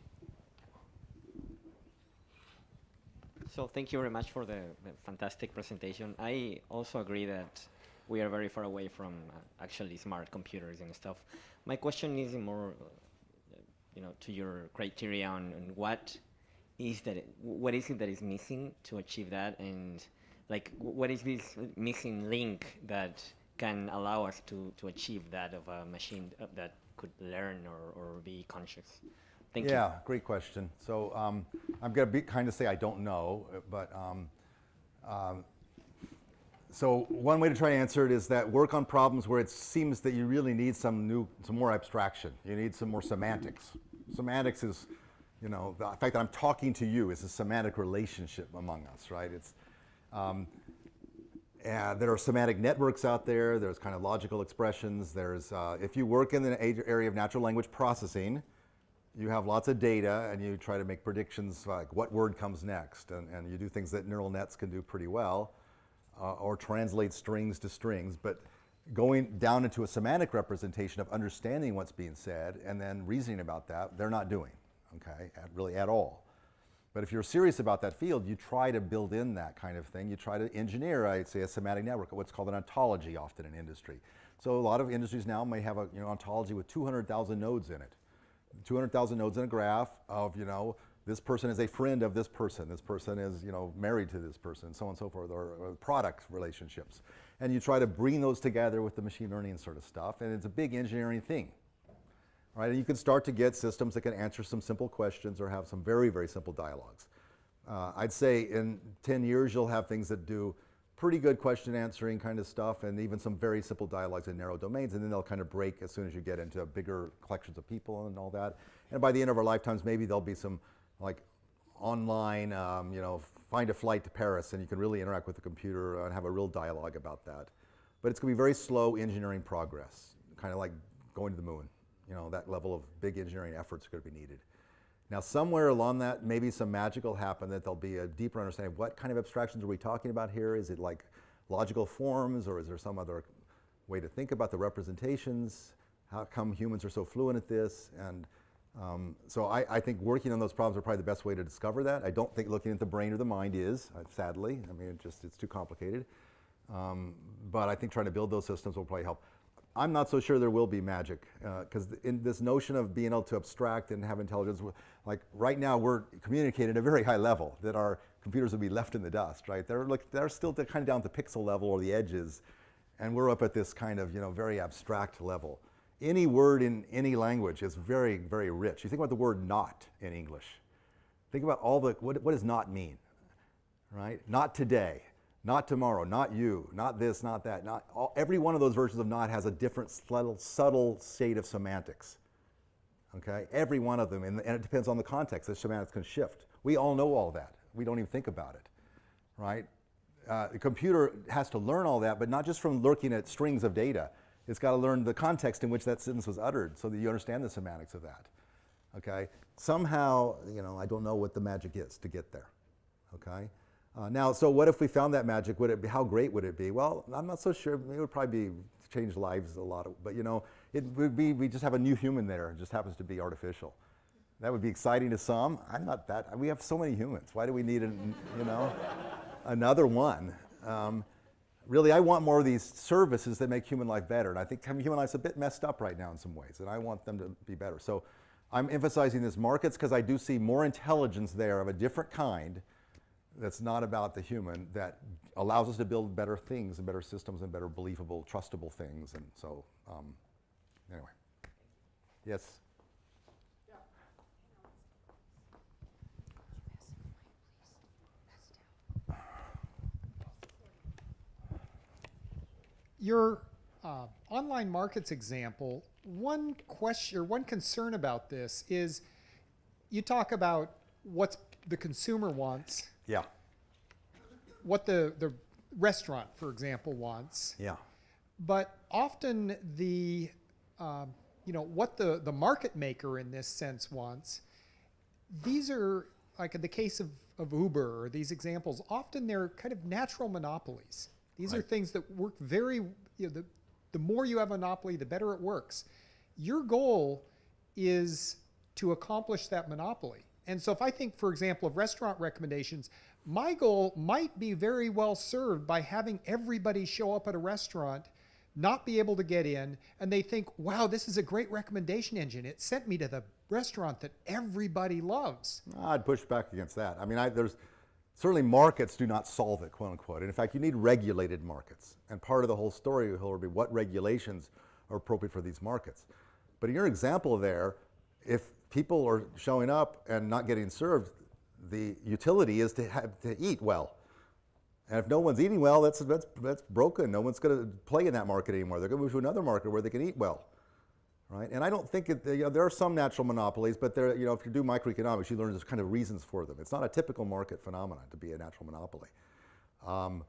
So thank you very much for the, the fantastic presentation. I also agree that we are very far away from uh, actually smart computers and stuff. My question is more, uh, you know, to your criteria on, on what is that, what is it that is missing to achieve that, and like what is this missing link that can allow us to to achieve that of a machine uh, that could learn or, or be conscious? Thank you. yeah, great question. So um, I'm going to be kind of say I don't know, but um, um, so one way to try to answer it is that work on problems where it seems that you really need some new, some more abstraction. You need some more semantics. Semantics is, you know, the fact that I'm talking to you is a semantic relationship among us, right? It's um, there are semantic networks out there. There's kind of logical expressions. There's uh, if you work in the area of natural language processing, you have lots of data and you try to make predictions like what word comes next, and, and you do things that neural nets can do pretty well, uh, or translate strings to strings. But going down into a semantic representation of understanding what's being said and then reasoning about that, they're not doing, okay, at, really at all. But if you're serious about that field, you try to build in that kind of thing. You try to engineer, I'd say, a semantic network, what's called an ontology often in industry. So a lot of industries now may have a you know, ontology with 200,000 nodes in it. 200,000 nodes in a graph of, you know, this person is a friend of this person, this person is, you know, married to this person, so on and so forth, or, or product relationships. And you try to bring those together with the machine learning sort of stuff, and it's a big engineering thing. Right? And you can start to get systems that can answer some simple questions or have some very, very simple dialogues. Uh, I'd say in 10 years, you'll have things that do pretty good question answering kind of stuff and even some very simple dialogues in narrow domains, and then they'll kind of break as soon as you get into bigger collections of people and all that. And by the end of our lifetimes, maybe there'll be some like online, um, you know, find a flight to Paris and you can really interact with the computer and have a real dialogue about that. But it's going to be very slow engineering progress, kind of like going to the moon. You know, that level of big engineering efforts are going to be needed. Now, somewhere along that, maybe some magic will happen that there'll be a deeper understanding of what kind of abstractions are we talking about here? Is it like logical forms, or is there some other way to think about the representations? How come humans are so fluent at this? And um, so I, I think working on those problems are probably the best way to discover that. I don't think looking at the brain or the mind is, uh, sadly. I mean, it just it's too complicated. Um, but I think trying to build those systems will probably help. I'm not so sure there will be magic uh, because in this notion of being able to abstract and have intelligence, like right now we're communicating at a very high level that our computers will be left in the dust, right? They're, look, they're still kind of down at the pixel level or the edges, and we're up at this kind of you know very abstract level. Any word in any language is very, very rich. You think about the word not in English. Think about all the, what, what does not mean, right? Not today, not tomorrow, not you, not this, not that. Not all, every one of those versions of not has a different subtle, subtle state of semantics. Okay, every one of them, and, and it depends on the context. The semantics can shift. We all know all that. We don't even think about it, right? Uh, the computer has to learn all that, but not just from looking at strings of data. It's got to learn the context in which that sentence was uttered so that you understand the semantics of that. Okay? Somehow, you know, I don't know what the magic is to get there. Okay? Uh, now, so what if we found that magic? Would it be, how great would it be? Well, I'm not so sure. It would probably be change lives a lot, of, but you know, it would be we just have a new human there. It just happens to be artificial. That would be exciting to some. I'm not that. We have so many humans. Why do we need, an, you know, another one? Um, really, I want more of these services that make human life better. And I think human life's a bit messed up right now in some ways, and I want them to be better. So I'm emphasizing this markets because I do see more intelligence there of a different kind that's not about the human that allows us to build better things and better systems and better believable, trustable things. And so, um, anyway. Yes? Your uh, online markets example, one question or one concern about this is you talk about what the consumer wants, Yeah. what the, the restaurant, for example, wants, Yeah. but often the um, you know what the the market maker in this sense wants these are like in the case of, of uber or these examples often they're kind of natural monopolies. These are things that work very you know the, the more you have a monopoly the better it works. Your goal is to accomplish that monopoly and so if i think for example of restaurant recommendations my goal might be very well served by having everybody show up at a restaurant not be able to get in and they think wow this is a great recommendation engine it sent me to the restaurant that everybody loves I'd push back against that. I mean, I, there's certainly markets do not solve it, quote unquote. And in fact, you need regulated markets. And part of the whole story will be what regulations are appropriate for these markets. But in your example there, if people are showing up and not getting served, the utility is to have to eat well. And if no one's eating well, that's, that's, that's broken. No one's going to play in that market anymore. They're going to move to another market where they can eat well right? And I don't think it, you know, there are some natural monopolies, but there, you know, if you do microeconomics, you learn there's kind of reasons for them. It's not a typical market phenomenon to be a natural monopoly. Um,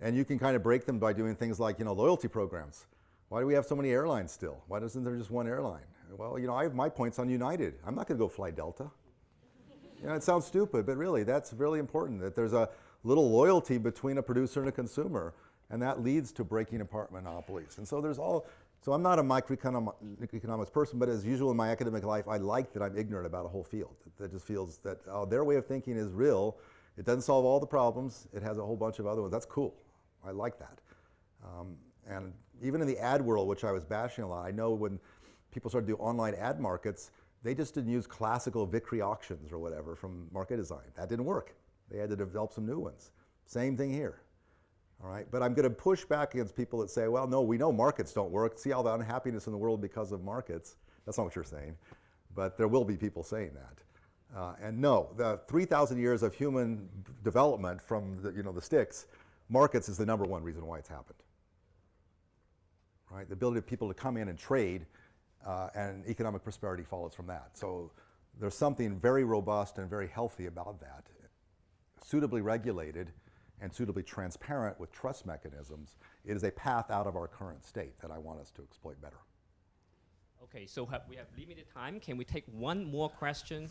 and you can kind of break them by doing things like, you know, loyalty programs. Why do we have so many airlines still? Why doesn't there just one airline? Well, you know, I have my points on United. I'm not going to go fly Delta. You know, it sounds stupid, but really, that's really important that there's a little loyalty between a producer and a consumer, and that leads to breaking apart monopolies. And so there's all, so I'm not a microeconomics person, but as usual in my academic life, I like that I'm ignorant about a whole field. That just feels that oh, their way of thinking is real. It doesn't solve all the problems. It has a whole bunch of other ones. That's cool. I like that. Um, and even in the ad world, which I was bashing a lot, I know when people started to do online ad markets, they just didn't use classical Vickrey auctions or whatever from market design. That didn't work. They had to develop some new ones. Same thing here. All right, but I'm going to push back against people that say, well, no, we know markets don't work. See all the unhappiness in the world because of markets. That's not what you're saying, but there will be people saying that. Uh, and no, the 3,000 years of human development from the, you know, the sticks, markets is the number one reason why it's happened. Right, the ability of people to come in and trade, uh, and economic prosperity follows from that. So there's something very robust and very healthy about that, suitably regulated and suitably transparent with trust mechanisms, it is a path out of our current state that I want us to exploit better. Okay, so have, we have limited time. Can we take one more question?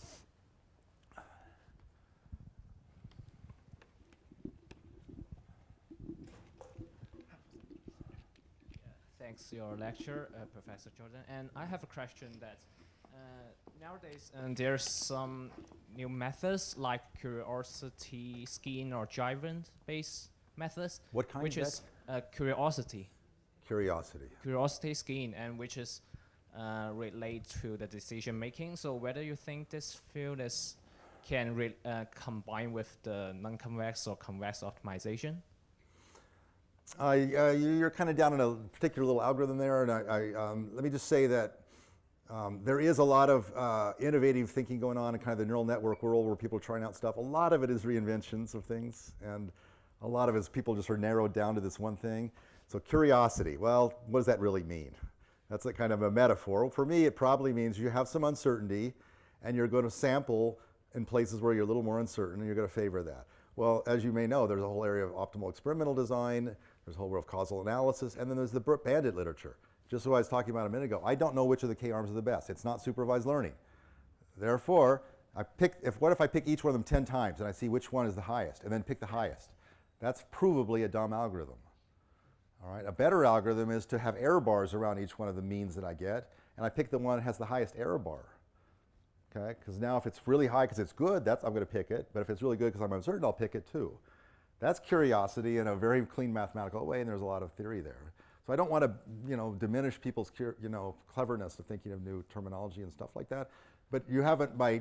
Thanks for your lecture, uh, Professor Jordan. And I have a question that uh, nowadays um, there's some new methods like curiosity skin or Jivant based methods. What kind Which is uh, curiosity, Curiosity. curiosity skin, and which is uh, relate to the decision making. So whether you think this field is can re- uh, combine with the non-convex or convex optimization? Uh, you- you're kind of down in a particular little algorithm there, and I, I, um, let me just say that um, there is a lot of uh, innovative thinking going on in kind of the neural network world where people are trying out stuff. A lot of it is reinventions of things, and a lot of it is people just are narrowed down to this one thing. So curiosity, well, what does that really mean? That's a kind of a metaphor. For me, it probably means you have some uncertainty and you're going to sample in places where you're a little more uncertain and you're going to favor that. Well, as you may know, there's a whole area of optimal experimental design, there's a whole world of causal analysis, and then there's the bandit literature. Just what I was talking about a minute ago. I don't know which of the K-arms are the best. It's not supervised learning. Therefore, I pick, if, what if I pick each one of them 10 times and I see which one is the highest and then pick the highest? That's provably a dumb algorithm. All right, a better algorithm is to have error bars around each one of the means that I get, and I pick the one that has the highest error bar. Okay, because now if it's really high because it's good, that's, I'm going to pick it, but if it's really good because I'm uncertain, I'll pick it too. That's curiosity in a very clean mathematical way, and there's a lot of theory there. So I don't want to, you know, diminish people's, you know, cleverness of thinking of new terminology and stuff like that. But you haven't, by,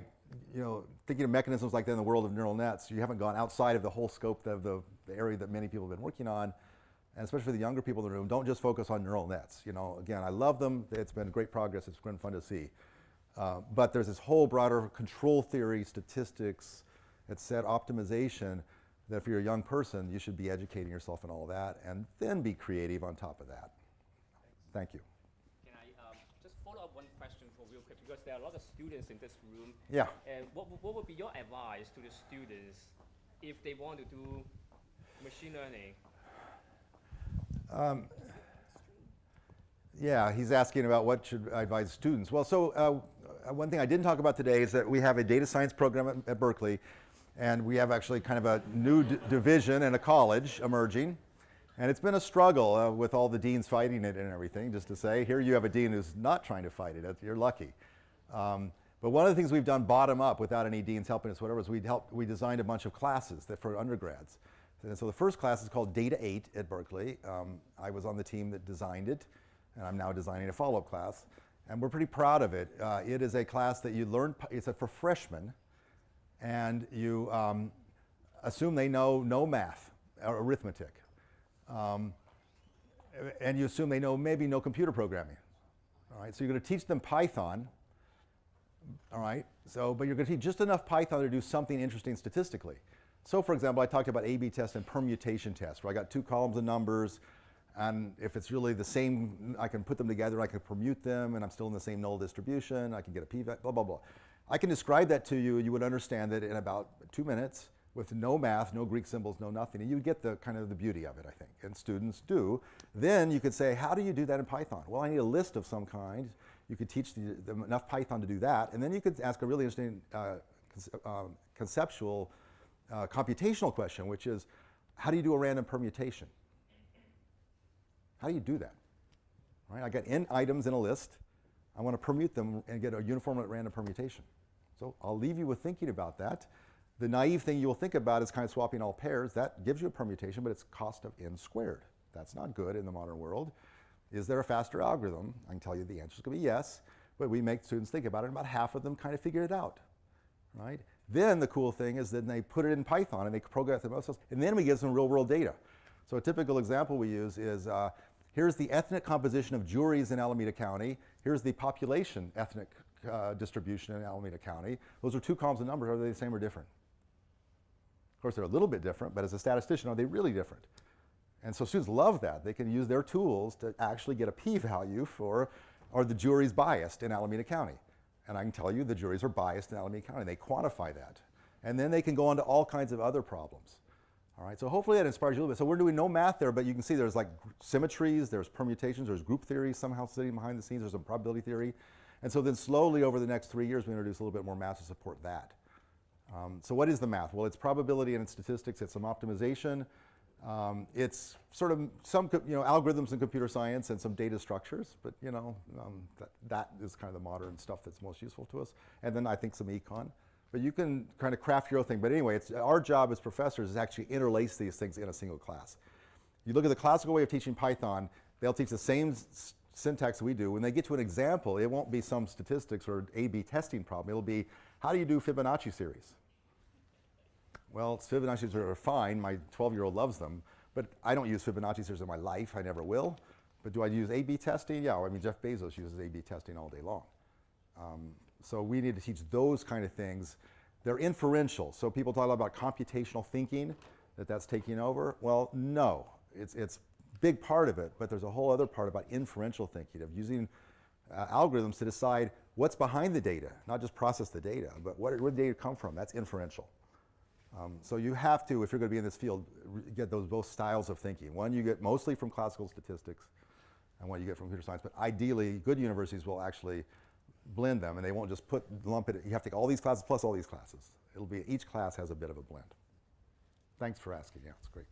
you know, thinking of mechanisms like that in the world of neural nets, you haven't gone outside of the whole scope of the, the area that many people have been working on and especially for the younger people in the room, don't just focus on neural nets. You know, again, I love them. It's been great progress. It's been fun to see. Uh, but there's this whole broader control theory, statistics, et cetera, optimization that for a young person, you should be educating yourself in all that and then be creative on top of that. Thank you. Can I um, just follow up one question for real quick because there are a lot of students in this room. Yeah. And what, what would be your advice to the students if they want to do machine learning um, yeah, he's asking about what should I advise students. Well, so uh, one thing I didn't talk about today is that we have a data science program at, at Berkeley, and we have actually kind of a new division and a college emerging. And it's been a struggle uh, with all the deans fighting it and everything, just to say, here you have a dean who's not trying to fight it. You're lucky. Um, but one of the things we've done bottom up without any deans helping us, whatever, is we helped, we designed a bunch of classes that for undergrads. And so the first class is called Data 8 at Berkeley. Um, I was on the team that designed it, and I'm now designing a follow-up class. And we're pretty proud of it. Uh, it is a class that you learn, it's a, for freshmen, and you um, assume they know no math or arithmetic. Um, and you assume they know maybe no computer programming. All right, so you're going to teach them Python. All right, so but you're going to teach just enough Python to do something interesting statistically. So for example, I talked about A-B test and permutation test, where I got two columns of numbers, and if it's really the same, I can put them together, I can permute them, and I'm still in the same null distribution, I can get a p-value, blah, blah, blah. I can describe that to you, you would understand it in about two minutes with no math, no Greek symbols, no nothing, and you would get the kind of the beauty of it, I think, and students do. Then you could say, how do you do that in Python? Well, I need a list of some kind. You could teach the, the, enough Python to do that, and then you could ask a really interesting uh, um, conceptual uh, computational question, which is how do you do a random permutation? How do you do that? Right? I got n items in a list. I want to permute them and get a uniform at random permutation. So I'll leave you with thinking about that. The naive thing you'll think about is kind of swapping all pairs. That gives you a permutation, but it's cost of n squared. That's not good in the modern world. Is there a faster algorithm? I can tell you the answer is going to be yes, but we make students think about it, and about half of them kind of figure it out. Right? Then the cool thing is then they put it in Python and they program it themselves, and then we get some real world data. So a typical example we use is uh, here's the ethnic composition of juries in Alameda County. Here's the population ethnic uh, distribution in Alameda County. Those are two columns of numbers. Are they the same or different? Of course, they're a little bit different, but as a statistician, are they really different? And so students love that. They can use their tools to actually get a p-value for, are the juries biased in Alameda County? And I can tell you the juries are biased in Alameda County. They quantify that. And then they can go on to all kinds of other problems. All right, so hopefully that inspires you a little bit. So we're doing no math there, but you can see there's like symmetries, there's permutations, there's group theory somehow sitting behind the scenes, there's some probability theory. And so then slowly over the next three years, we introduce a little bit more math to support that. Um, so what is the math? Well, it's probability and it's statistics, it's some optimization, um, it's sort of some you know algorithms in computer science and some data structures, but you know um, that, that is kind of the modern stuff that's most useful to us. And then I think some econ. But you can kind of craft your own thing. But anyway, it's, our job as professors is actually interlace these things in a single class. You look at the classical way of teaching Python, they'll teach the same syntax we do. When they get to an example, it won't be some statistics or A-B testing problem. It'll be, how do you do Fibonacci series? Well, Fibonacci series are fine. My 12-year-old loves them. But I don't use Fibonacci series in my life. I never will. But do I use A-B testing? Yeah, I mean, Jeff Bezos uses A-B testing all day long. Um, so we need to teach those kind of things. They're inferential. So people talk about computational thinking, that that's taking over. Well, no. It's, it's big part of it, but there's a whole other part about inferential thinking, of using uh, algorithms to decide what's behind the data, not just process the data, but what, where did the data come from? That's inferential. Um, so you have to, if you're going to be in this field, get those both styles of thinking. One you get mostly from classical statistics, and one you get from computer science. But ideally, good universities will actually blend them, and they won't just put lump it. You have to take all these classes plus all these classes. It'll be each class has a bit of a blend. Thanks for asking. Yeah, it's great.